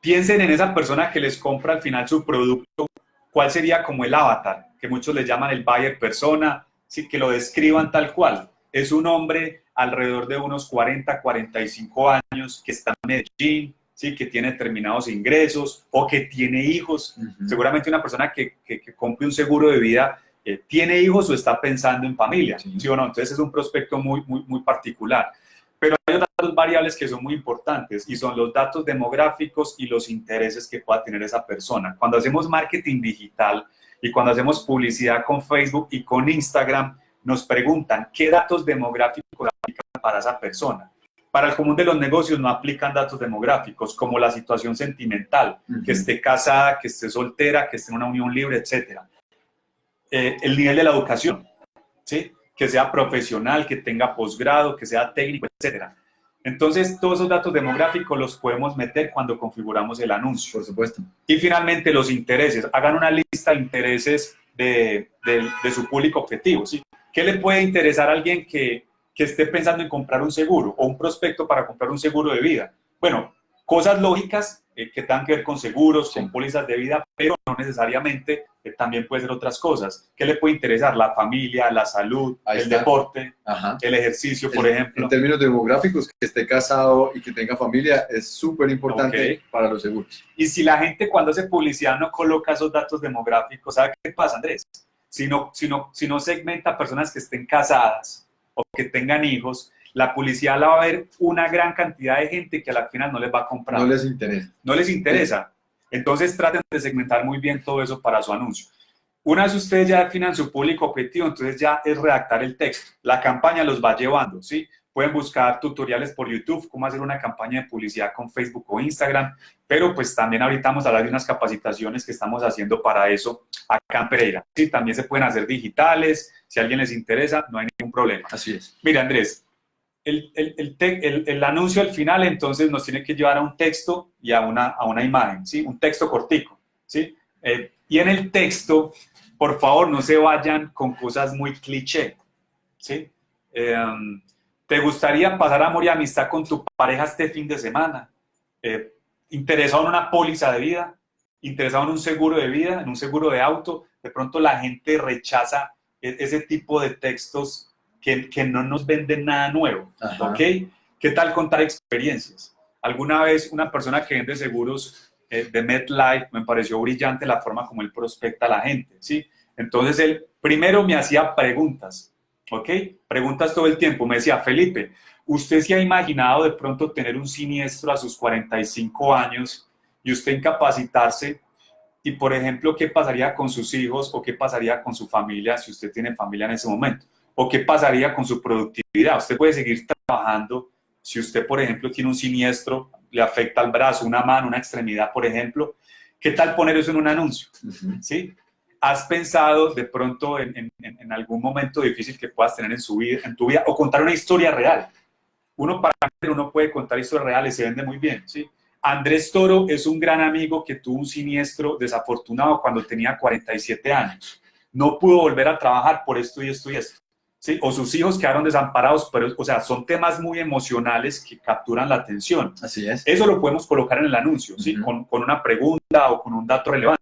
Piensen en esa persona que les compra al final su producto. ¿Cuál sería como el avatar? Que muchos le llaman el buyer persona. ¿sí? Que lo describan tal cual. Es un hombre alrededor de unos 40, 45 años que está en Medellín, ¿sí? que tiene determinados ingresos o que tiene hijos. Seguramente una persona que, que, compre un seguro de vida eh, tiene hijos o está pensando en familia, sí. o no? Entonces es un prospecto muy, muy, muy particular. Pero hay otras variables que son muy importantes y son los datos demográficos y los intereses que pueda tener esa persona. Cuando hacemos marketing digital y cuando hacemos publicidad con Facebook y con Instagram, nos preguntan qué datos demográficos aplican para esa persona. Para el común de los negocios no aplican datos demográficos como la situación sentimental, que esté casada, que esté soltera, que esté en una unión libre, etc. Eh, el nivel de la educación, ¿sí? que sea profesional, que tenga posgrado, que sea técnico, etc. Entonces, todos esos datos demográficos los podemos meter cuando configuramos el anuncio. Por supuesto. Y finalmente, los intereses. Hagan una lista de intereses de, de su público objetivo. ¿sí? ¿Qué le puede interesar a alguien que, que esté pensando en comprar un seguro o un prospecto para comprar un seguro de vida? Bueno, cosas lógicas eh, que tengan que ver con seguros, con pólizas de vida, pero no necesariamente, eh, también puede ser otras cosas. ¿Qué le puede interesar? La familia, la salud, el deporte, el ejercicio, por ejemplo. En términos demográficos, que esté casado y que tenga familia es súper importante para los seguros. Y si la gente cuando hace publicidad no coloca esos datos demográficos, ¿sabe qué pasa, Andrés? Si no, si no, si no segmenta personas que estén casadas o que tengan hijos, la publicidad la va a ver una gran cantidad de gente que al final no les va a comprar. No les interesa. No les interesa. Entonces traten de segmentar muy bien todo eso para su anuncio. Una vez ustedes ya definan su público objetivo, entonces ya es redactar el texto. La campaña los va llevando, ¿sí? Pueden buscar tutoriales por YouTube, cómo hacer una campaña de publicidad con Facebook o Instagram, pero pues también ahorita vamos a hablar de unas capacitaciones que estamos haciendo para eso acá en Pereira. Sí, también se pueden hacer digitales, si a alguien les interesa, no hay ningún problema. Así es. Mira, Andrés, el, el, el, anuncio al final entonces nos tiene que llevar a un texto y a una, a una imagen, ¿sí? Un texto cortico, ¿sí? Eh, y en el texto, por favor, no se vayan con cosas muy cliché, ¿sí? Em, ¿Te gustaría pasar amor y amistad con tu pareja este fin de semana? Eh, ¿Interesado en una póliza de vida? ¿Interesado en un seguro de vida? ¿En un seguro de auto? De pronto la gente rechaza e-, ese tipo de textos que, que no nos venden nada nuevo, ¿ok? ¿Qué tal contar experiencias? Alguna vez una persona que vende seguros eh, de MetLife me pareció brillante la forma como él prospecta a la gente, ¿sí? Entonces él primero me hacía preguntas, ¿ok? Preguntas todo el tiempo. Me decía, Felipe, ¿usted se ha imaginado de pronto tener un siniestro a sus 45 años y usted incapacitarse? Y, por ejemplo, ¿qué pasaría con sus hijos o qué pasaría con su familia si usted tiene familia en ese momento? ¿O qué pasaría con su productividad? Usted puede seguir trabajando si usted, por ejemplo, tiene un siniestro, le afecta al brazo, una mano, una extremidad, por ejemplo. ¿Qué tal poner eso en un anuncio? ¿Sí? ¿Has pensado de pronto en, algún momento difícil que puedas tener en, su vida, en tu vida o contar una historia real? Uno para uno puede contar historias reales, se vende muy bien, ¿sí? Andrés Toro es un gran amigo que tuvo un siniestro desafortunado cuando tenía 47 años. No pudo volver a trabajar por esto y esto y esto. ¿Sí? o sus hijos quedaron desamparados, pero, o sea, son temas muy emocionales que capturan la atención. Así es. Eso lo podemos colocar en el anuncio, ¿sí? con, con, una pregunta o con un dato relevante.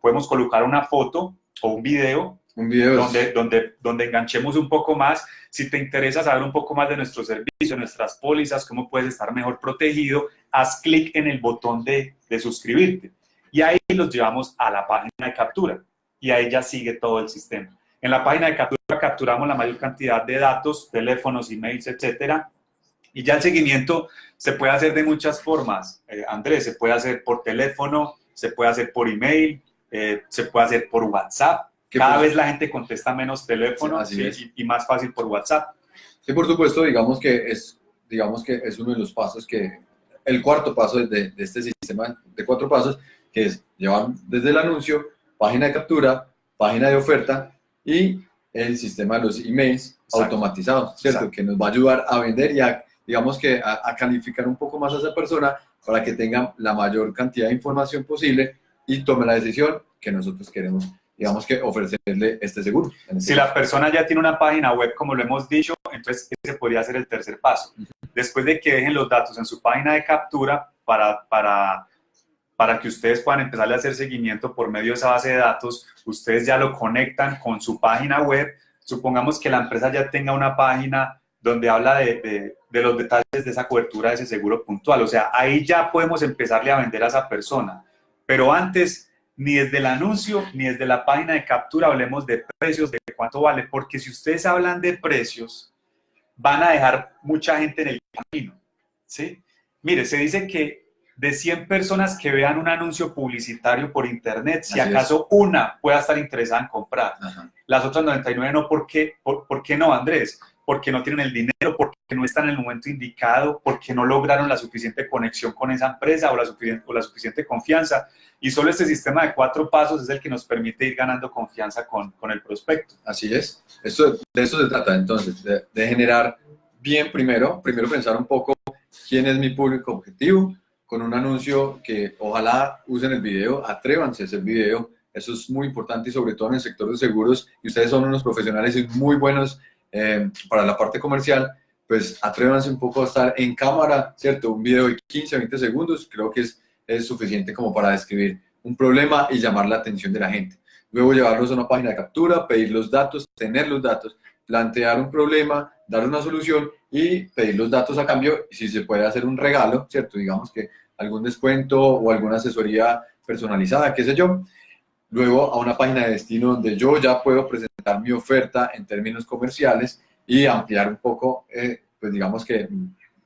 Podemos colocar una foto o un video, un video donde, donde, donde enganchemos un poco más. Si te interesa saber un poco más de nuestro servicio, nuestras pólizas, cómo puedes estar mejor protegido, haz clic en el botón de, de suscribirte. Y ahí los llevamos a la página de captura. Y ahí ya sigue todo el sistema. En la página de captura capturamos la mayor cantidad de datos, teléfonos, emails, etcétera. Y ya el seguimiento se puede hacer de muchas formas. Eh, Andrés, se puede hacer por teléfono, se puede hacer por email, eh, se puede hacer por WhatsApp. Cada vez la gente contesta menos teléfono y, más fácil por WhatsApp. Sí, por supuesto, digamos que es, digamos que es uno de los pasos que, el cuarto paso de, de este sistema de cuatro pasos, que es llevar desde el anuncio, página de captura, página de oferta, y el sistema de los emails automatizados, ¿cierto? Que nos va a ayudar a vender y a, digamos que a, calificar un poco más a esa persona para que tenga la mayor cantidad de información posible y tome la decisión que nosotros queremos, digamos que ofrecerle este seguro. Este si la persona ya tiene una página web, como lo hemos dicho, entonces ese podría ser el tercer paso. Después de que dejen los datos en su página de captura para, para para que ustedes puedan empezar a hacer seguimiento por medio de esa base de datos, ustedes ya lo conectan con su página web. Supongamos que la empresa ya tenga una página donde habla de, de, los detalles de esa cobertura de ese seguro puntual. O sea, ahí ya podemos empezarle a vender a esa persona. Pero antes, ni desde el anuncio, ni desde la página de captura hablemos de precios, de cuánto vale, porque si ustedes hablan de precios, van a dejar mucha gente en el camino. ¿sí? Mire, se dice que de 100 personas que vean un anuncio publicitario por internet, si acaso una pueda estar interesada en comprar. Las otras 99 no, ¿por qué? ¿Por, qué no, Andrés? Porque no tienen el dinero, porque no están en el momento indicado, porque no lograron la suficiente conexión con esa empresa o la suficiente, o la suficiente confianza. Y solo este sistema de cuatro pasos es el que nos permite ir ganando confianza con, con el prospecto. Así es. Esto, de eso se trata entonces, de, de generar bien primero, primero pensar un poco quién es mi público objetivo, con un anuncio que ojalá usen el video, atrévanse a hacer video, eso es muy importante y sobre todo en el sector de seguros, y ustedes son unos profesionales muy buenos eh, para la parte comercial, pues atrévanse un poco a estar en cámara, ¿cierto? Un video de 15 a 20 segundos creo que es, es suficiente como para describir un problema y llamar la atención de la gente. Luego llevarlos a una página de captura, pedir los datos, tener los datos, plantear un problema, dar una solución y pedir los datos a cambio, si se puede hacer un regalo, ¿cierto? Digamos que algún descuento o alguna asesoría personalizada, qué sé yo. Luego a una página de destino donde yo ya puedo presentar mi oferta en términos comerciales y ampliar un poco, eh, pues digamos que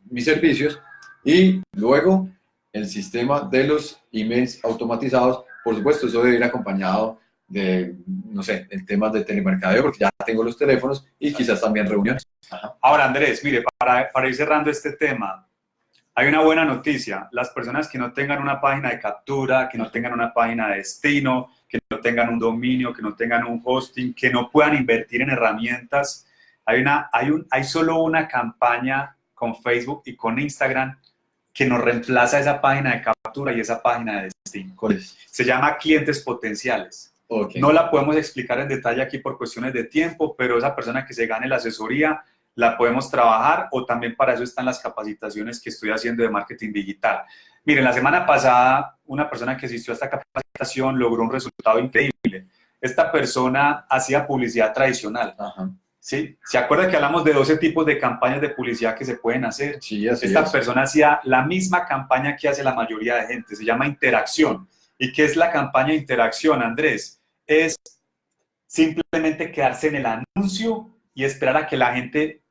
mis servicios. Y luego el sistema de los emails automatizados, por supuesto, eso debe ir acompañado de, no sé, el tema de telemercadeo, porque ya tengo los teléfonos y quizás también reuniones. Ahora, Andrés, mire, para, para ir cerrando este tema, hay una buena noticia. Las personas que no tengan una página de captura, que no tengan una página de destino, que no tengan un dominio, que no tengan un hosting, que no puedan invertir en herramientas, hay, una, hay, un, hay solo una campaña con Facebook y con Instagram que nos reemplaza esa página de captura y esa página de destino. Se llama clientes potenciales. No la podemos explicar en detalle aquí por cuestiones de tiempo, pero esa persona que se gane la asesoría la podemos trabajar o también para eso están las capacitaciones que estoy haciendo de marketing digital. Miren, la semana pasada una persona que asistió a esta capacitación logró un resultado increíble. Esta persona hacía publicidad tradicional. ¿Sí? ¿Se acuerda que hablamos de 12 tipos de campañas de publicidad que se pueden hacer? Sí, Esta persona hacía la misma campaña que hace la mayoría de gente, se llama interacción. ¿Y qué es la campaña interacción, Andrés? Es simplemente quedarse en el anuncio y esperar a que la gente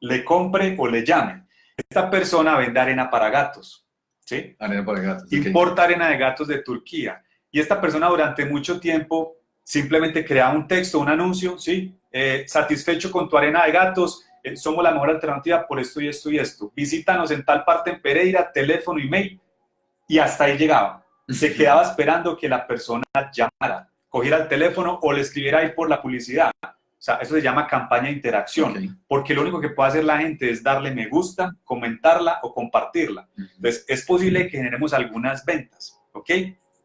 le compre o le llame. Esta persona vende arena para gatos, ¿sí? Arena para gatos. Importa arena de gatos de Turquía. Y esta persona durante mucho tiempo simplemente crea un texto, un anuncio, ¿sí? Eh, satisfecho con tu arena de gatos, eh, somos la mejor alternativa por esto y esto y esto. Visítanos en tal parte en Pereira, teléfono, email. Y hasta ahí llegaba. Se quedaba esperando que la persona llamara cogiera el teléfono o le escribiera ahí por la publicidad. O sea, eso se llama campaña de interacción, porque lo único que puede hacer la gente es darle me gusta, comentarla o compartirla. Entonces, es posible que generemos algunas ventas, ¿ok?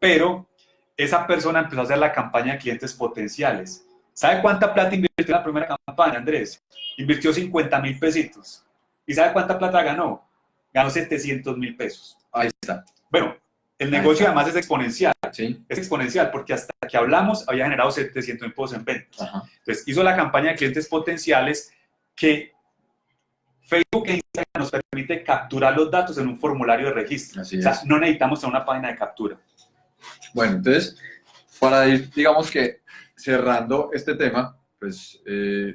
Pero esa persona empezó a hacer la campaña de clientes potenciales. ¿Sabe cuánta plata invirtió en la primera campaña, Andrés? Invirtió 50 mil pesitos. ¿Y sabe cuánta plata ganó? Ganó 700 mil pesos. Ahí está. Bueno, el negocio además es exponencial. ¿sí? Es exponencial porque hasta que hablamos había generado 700 mil pesos en ventas. Entonces hizo la campaña de clientes potenciales que Facebook e Instagram nos permite capturar los datos en un formulario de registro. o sea, no necesitamos una página de captura. Bueno, entonces, para ir, digamos que cerrando este tema, pues eh,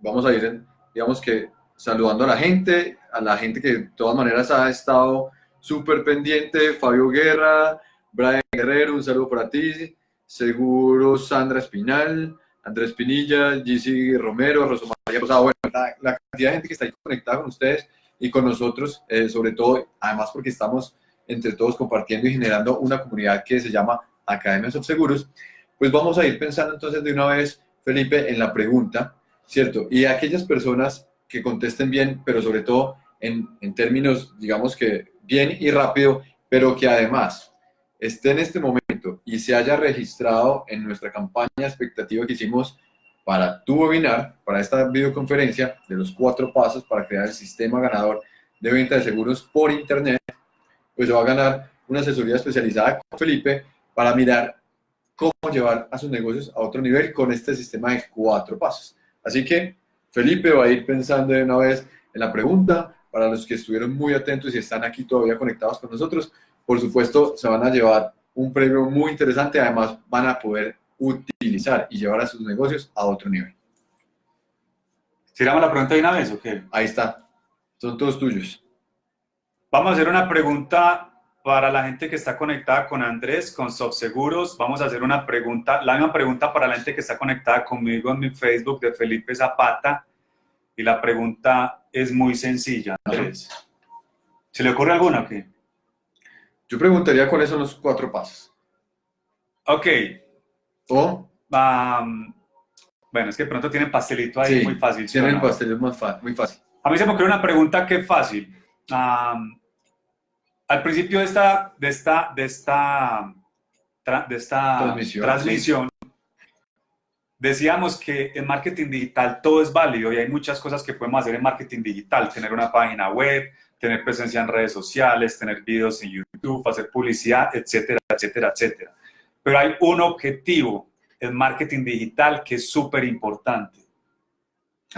vamos a ir, digamos que saludando a la gente, a la gente que de todas maneras ha estado súper pendiente, Fabio Guerra, Brian Guerrero, un saludo para ti, seguro Sandra Espinal, Andrés Pinilla, GC Romero, Rosa María Rosado, bueno, la, cantidad de gente que está ahí conectada con ustedes y con nosotros, eh, sobre todo, además porque estamos entre todos compartiendo y generando una comunidad que se llama Academias of Seguros, pues vamos a ir pensando entonces de una vez, Felipe, en la pregunta, ¿cierto? Y aquellas personas que contesten bien, pero sobre todo en, en términos, digamos que bien y rápido, pero que además esté en este momento y se haya registrado en nuestra campaña expectativa que hicimos para tu webinar, para esta videoconferencia de los cuatro pasos para crear el sistema ganador de venta de seguros por Internet, pues va a ganar una asesoría especializada con Felipe para mirar cómo llevar a sus negocios a otro nivel con este sistema de cuatro pasos. Así que Felipe va a ir pensando de una vez en la pregunta. Para los que estuvieron muy atentos y están aquí todavía conectados con nosotros, por supuesto, se van a llevar un premio muy interesante. Además, van a poder utilizar y llevar a sus negocios a otro nivel. ¿Tiramos la pregunta de una vez o qué? Ahí está. Son todos tuyos. Vamos a hacer una pregunta para la gente que está conectada con Andrés, con Softseguros. Vamos a hacer una pregunta, la misma pregunta para la gente que está conectada conmigo en mi Facebook de Felipe Zapata. Y la pregunta es muy sencilla, Andrés. ¿Se le ocurre alguna o qué? Yo preguntaría cuáles son los cuatro pasos. Ok. O... Um, bueno, es que pronto tienen pastelito ahí muy fácil. Tienen el pastelito muy fácil. A mí se me ocurre una pregunta que es fácil. al principio de esta, de esta, de esta, de esta transmisión, decíamos que en marketing digital todo es válido y hay muchas cosas que podemos hacer en marketing digital. Tener una página web, tener presencia en redes sociales, tener videos en YouTube, hacer publicidad, etcétera, etcétera, etcétera. Pero hay un objetivo el marketing digital, que es súper importante.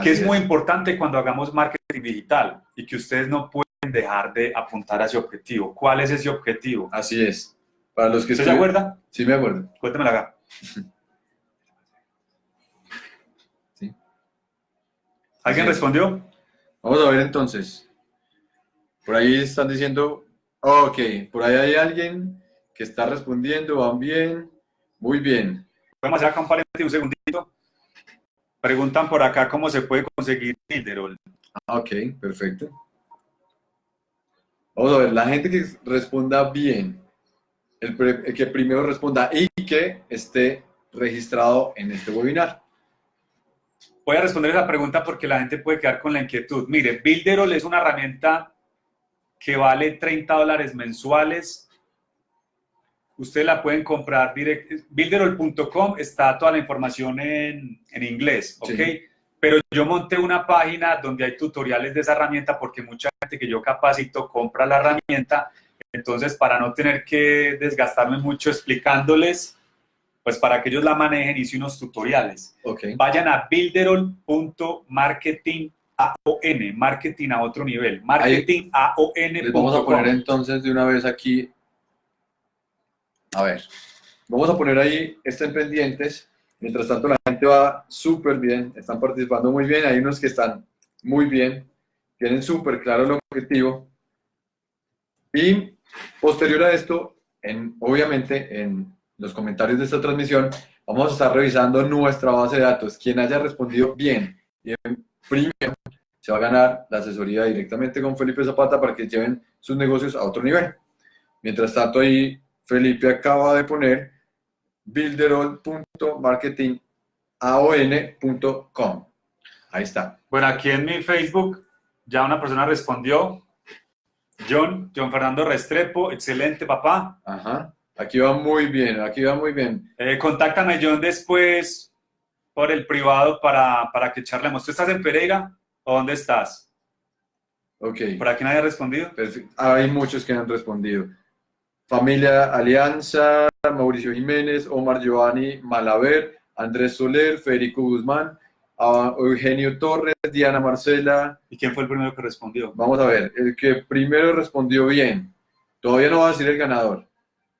Que es, muy importante cuando hagamos marketing digital y que ustedes no pueden dejar de apuntar a ese objetivo. ¿Cuál es ese objetivo? Así es. Para los que ¿Se acuerda? Sí, me acuerdo. Cuéntamela acá. ¿Alguien respondió? Vamos a ver entonces. Por ahí están diciendo, ok, por ahí hay alguien que está respondiendo, van bien, muy bien. Podemos hacer acá un paréntesis un segundito. Preguntan por acá cómo se puede conseguir Builderall. Ah, ok, perfecto. Vamos a ver, la gente que responda bien, el, que primero responda y que esté registrado en este webinar. Voy a responder esa pregunta porque la gente puede quedar con la inquietud. Mire, Builderall es una herramienta que vale 30 dólares mensuales Ustedes la pueden comprar directo. Builderall.com está toda la información en, en inglés, ¿ok? Pero yo monté una página donde hay tutoriales de esa herramienta porque mucha gente que yo capacito compra la herramienta. Entonces, para no tener que desgastarme mucho explicándoles, pues para que ellos la manejen, hice unos tutoriales. Okay. Vayan a builderall.marketing marketing a otro nivel, marketing Les vamos a poner entonces de una vez aquí a ver, vamos a poner ahí, estén pendientes. Mientras tanto, la gente va súper bien, están participando muy bien. Hay unos que están muy bien, tienen súper claro el objetivo. Y posterior a esto, en, obviamente, en los comentarios de esta transmisión, vamos a estar revisando nuestra base de datos. Quien haya respondido bien y primero se va a ganar la asesoría directamente con Felipe Zapata para que lleven sus negocios a otro nivel. Mientras tanto, ahí Felipe acaba de poner builderall.marketingaon.com. Ahí está. Bueno, aquí en mi Facebook ya una persona respondió. John, John Fernando Restrepo, excelente papá. Ajá, aquí va muy bien, aquí va muy bien. Eh, contáctame John después por el privado para, para que charlemos. ¿Tú estás en Pereira o dónde estás? Ok. ¿Por aquí nadie ha respondido? Hay muchos que han respondido. Familia Alianza, Mauricio Jiménez, Omar Giovanni Malaver, Andrés Soler, Federico Guzmán, Eugenio Torres, Diana Marcela. ¿Y quién fue el primero que respondió? Vamos a ver, el que primero respondió bien. Todavía no va a decir el ganador.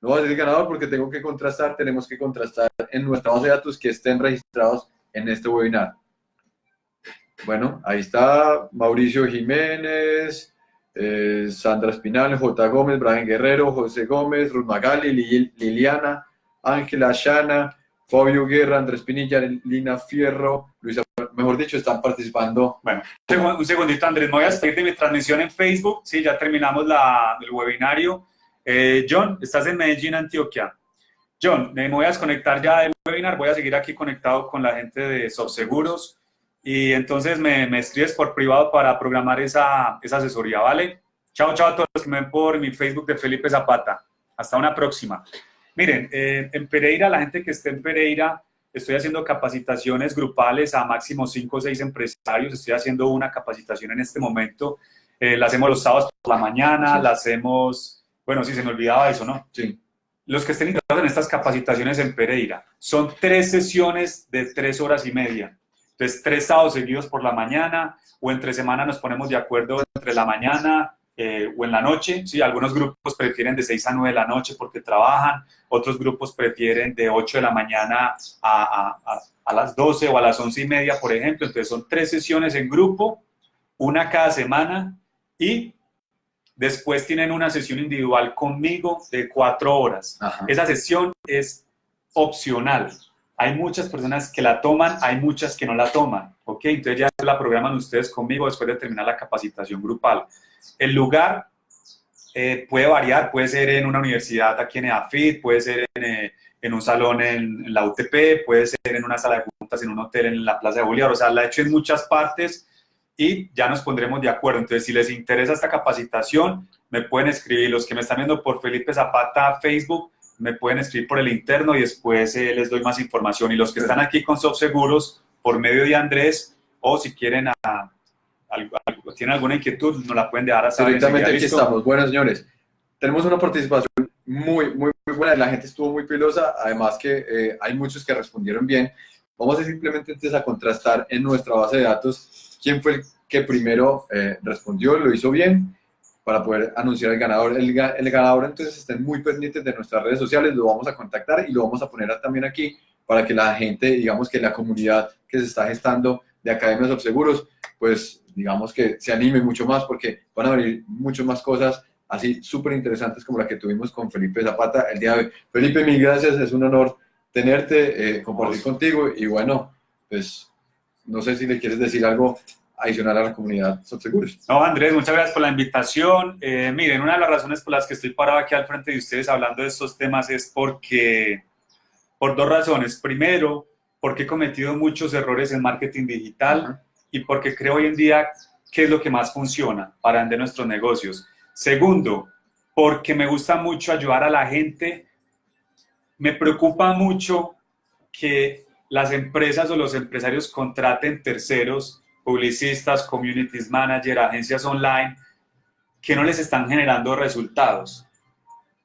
No va a decir ganador porque tengo que contrastar, tenemos que contrastar en nuestra base de datos que estén registrados en este webinar. Bueno, ahí está Mauricio Jiménez, eh, Sandra Espinal, J. Gómez, Brian Guerrero, José Gómez, Ruth Magali, Liliana, Ángela Shana, Fabio Guerra, Andrés Pinilla, Lina Fierro, Luisa, mejor dicho, están participando. Bueno, un segundito, Andrés, me voy a seguir de mi transmisión en Facebook. Sí, ya terminamos la, el webinario. Eh, John, estás en Medellín, Antioquia. John, me voy a desconectar ya del webinar, voy a seguir aquí conectado con la gente de Subseguros y entonces me, me, escribes por privado para programar esa, esa, asesoría, ¿vale? Chao, chao a todos los que me ven por mi Facebook de Felipe Zapata. Hasta una próxima. Miren, eh, en Pereira, la gente que esté en Pereira, estoy haciendo capacitaciones grupales a máximo 5 o 6 empresarios. Estoy haciendo una capacitación en este momento. Eh, la hacemos los sábados por la mañana, la hacemos... Bueno, sí, se me olvidaba eso, ¿no? Sí. Los que estén interesados en estas capacitaciones en Pereira, son tres sesiones de tres horas y media Entonces, tres sábados seguidos por la mañana o entre semana nos ponemos de acuerdo entre la mañana eh, o en la noche. Sí, algunos grupos prefieren de 6 a 9 de la noche porque trabajan, otros grupos prefieren de 8 de la mañana a, a, a las 12 o a las 11 y media, por ejemplo. Entonces, son tres sesiones en grupo, una cada semana y después tienen una sesión individual conmigo de cuatro horas. Ajá. Esa sesión es opcional. Hay muchas personas que la toman, hay muchas que no la toman, ¿ok? Entonces ya la programan ustedes conmigo después de terminar la capacitación grupal. El lugar eh, puede variar, puede ser en una universidad aquí en EAFIT, puede ser en, eh, en un salón en, en, la UTP, puede ser en una sala de juntas, en un hotel en la Plaza de Bolívar, o sea, la he hecho en muchas partes y ya nos pondremos de acuerdo. Entonces, si les interesa esta capacitación, me pueden escribir, los que me están viendo por Felipe Zapata Facebook, me pueden escribir por el interno y después eh, les doy más información. Y los que están aquí con Seguros, por medio de Andrés, o si quieren, a, a, a, tienen alguna inquietud, nos la pueden dejar a saber. Directamente aquí ¿listo? estamos. Bueno, señores, tenemos una participación muy, muy, muy buena. La gente estuvo muy pilosa, además que eh, hay muchos que respondieron bien. Vamos a simplemente entonces a contrastar en nuestra base de datos quién fue el que primero eh, respondió, lo hizo bien, para poder anunciar el ganador. El, el, ganador, entonces, estén muy pendientes de nuestras redes sociales, lo vamos a contactar y lo vamos a poner también aquí para que la gente, digamos que la comunidad que se está gestando de Academias of Seguros, pues digamos que se anime mucho más porque van a venir muchas más cosas así súper interesantes como la que tuvimos con Felipe Zapata el día de hoy. Felipe, mil gracias, es un honor tenerte, eh, compartir contigo y bueno, pues no sé si le quieres decir algo adicional a la comunidad Seguros. No, Andrés, muchas gracias por la invitación. Eh, miren, una de las razones por las que estoy parado aquí al frente de ustedes hablando de estos temas es porque, por dos razones. Primero, porque he cometido muchos errores en marketing digital uh -huh. y porque creo hoy en día qué es lo que más funciona para vender nuestros negocios. Segundo, porque me gusta mucho ayudar a la gente. Me preocupa mucho que las empresas o los empresarios contraten terceros publicistas, communities manager, agencias online, que no les están generando resultados.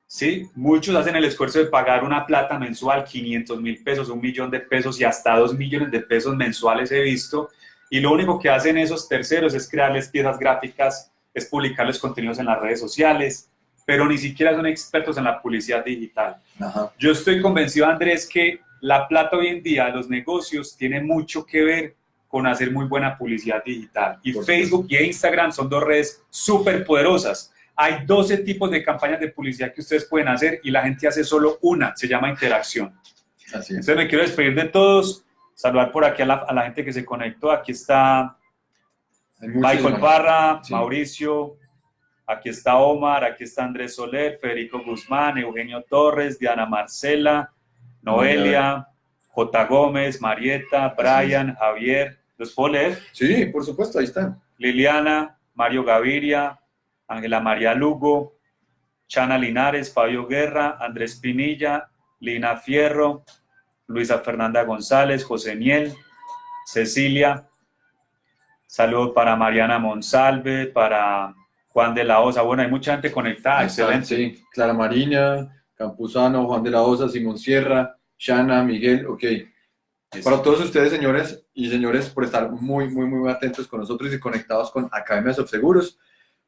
¿Sí? Muchos hacen el esfuerzo de pagar una plata mensual, 500 mil pesos, un millón de pesos y hasta dos millones de pesos mensuales he visto, y lo único que hacen esos terceros es crearles piezas gráficas, es publicarles contenidos en las redes sociales, pero ni siquiera son expertos en la publicidad digital. Ajá. Yo estoy convencido, Andrés, que la plata hoy en día, los negocios, tiene mucho que ver con hacer muy buena publicidad digital. Y Por Facebook y Instagram son dos redes súper poderosas. Hay 12 tipos de campañas de publicidad que ustedes pueden hacer y la gente hace solo una, se llama interacción. Así es. Entonces me quiero despedir de todos, saludar por aquí a la, a la gente que se conectó. Aquí está Michael Parra, sí. Mauricio, aquí está Omar, aquí está Andrés Soler, Federico Guzmán, Eugenio Torres, Diana Marcela, Noelia, J. Gómez, Marieta, Brian, Javier. ¿Los puedo leer? Sí, por supuesto, ahí están. Liliana, Mario Gaviria, Ángela María Lugo, Chana Linares, Fabio Guerra, Andrés Pinilla, Lina Fierro, Luisa Fernanda González, José Miel, Cecilia. Saludos para Mariana Monsalve, para Juan de la Osa. Bueno, hay mucha gente conectada, excelente. Sí, Clara Mariña, Campuzano, Juan de la Osa, Simón Sierra, Shana, Miguel, ok. Para todos ustedes, señores y señores, por estar muy, muy, muy atentos con nosotros y conectados con Academias of Seguros,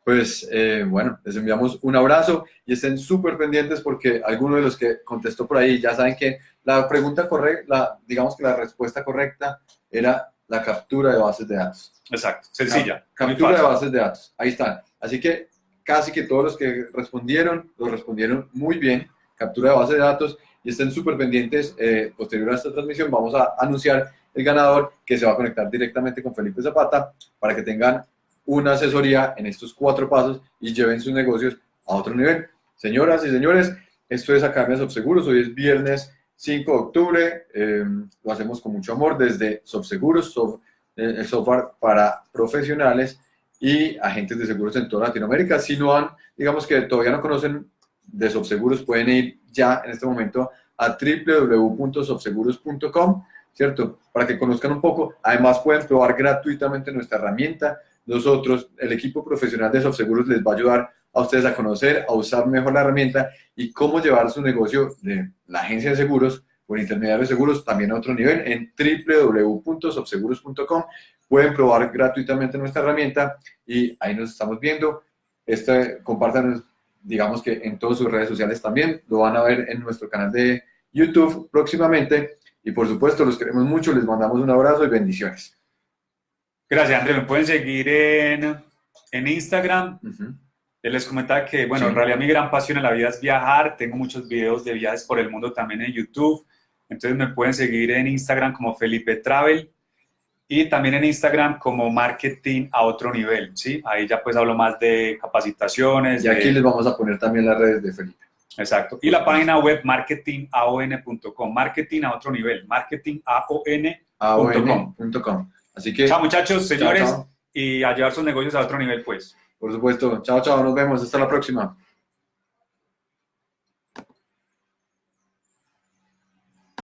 pues, eh, bueno, les enviamos un abrazo y estén súper pendientes porque algunos de los que contestó por ahí ya saben que la pregunta correcta, digamos que la respuesta correcta era la captura de bases de datos. Exacto, sencilla. captura de bases de datos, ahí están. Así que casi que todos los que respondieron, lo respondieron muy bien, captura de bases de datos, estén súper pendientes, eh, posterior a esta transmisión vamos a anunciar el ganador que se va a conectar directamente con Felipe Zapata para que tengan una asesoría en estos cuatro pasos y lleven sus negocios a otro nivel. Señoras y señores, esto es Academia Subseguros, hoy es viernes 5 de octubre, eh, lo hacemos con mucho amor desde Subseguros, soft, eh, el software para profesionales y agentes de seguros en toda Latinoamérica. Si no han, digamos que todavía no conocen de Subseguros, pueden ir ya en este momento a www.subseguros.com, ¿cierto? Para que conozcan un poco. Además, pueden probar gratuitamente nuestra herramienta. Nosotros, el equipo profesional de Subseguros les va a ayudar a ustedes a conocer, a usar mejor la herramienta y cómo llevar su negocio de la agencia de seguros o en intermediarios seguros también a otro nivel en www.sobseguros.com. Pueden probar gratuitamente nuestra herramienta y ahí nos estamos viendo. Este, compartan, digamos que en todas sus redes sociales también. Lo van a ver en nuestro canal de YouTube próximamente. Y por supuesto, los queremos mucho. Les mandamos un abrazo y bendiciones. Gracias, André. Me pueden seguir en, en Instagram. Les comentaba que, bueno, en realidad mi gran pasión en la vida es viajar. Tengo muchos videos de viajes por el mundo también en YouTube. Entonces me pueden seguir en Instagram como Felipe Travel y también en Instagram como Marketing a otro nivel, ¿sí? Ahí ya pues hablo más de capacitaciones. Y aquí les vamos a poner también las redes de Felipe. Exacto. Y la página web marketingaon.com, marketing a otro nivel, marketingaon.com. Así que... Chao muchachos, señores, y a llevar sus negocios a otro nivel pues. Por supuesto. Chao, chao, nos vemos. Hasta la próxima.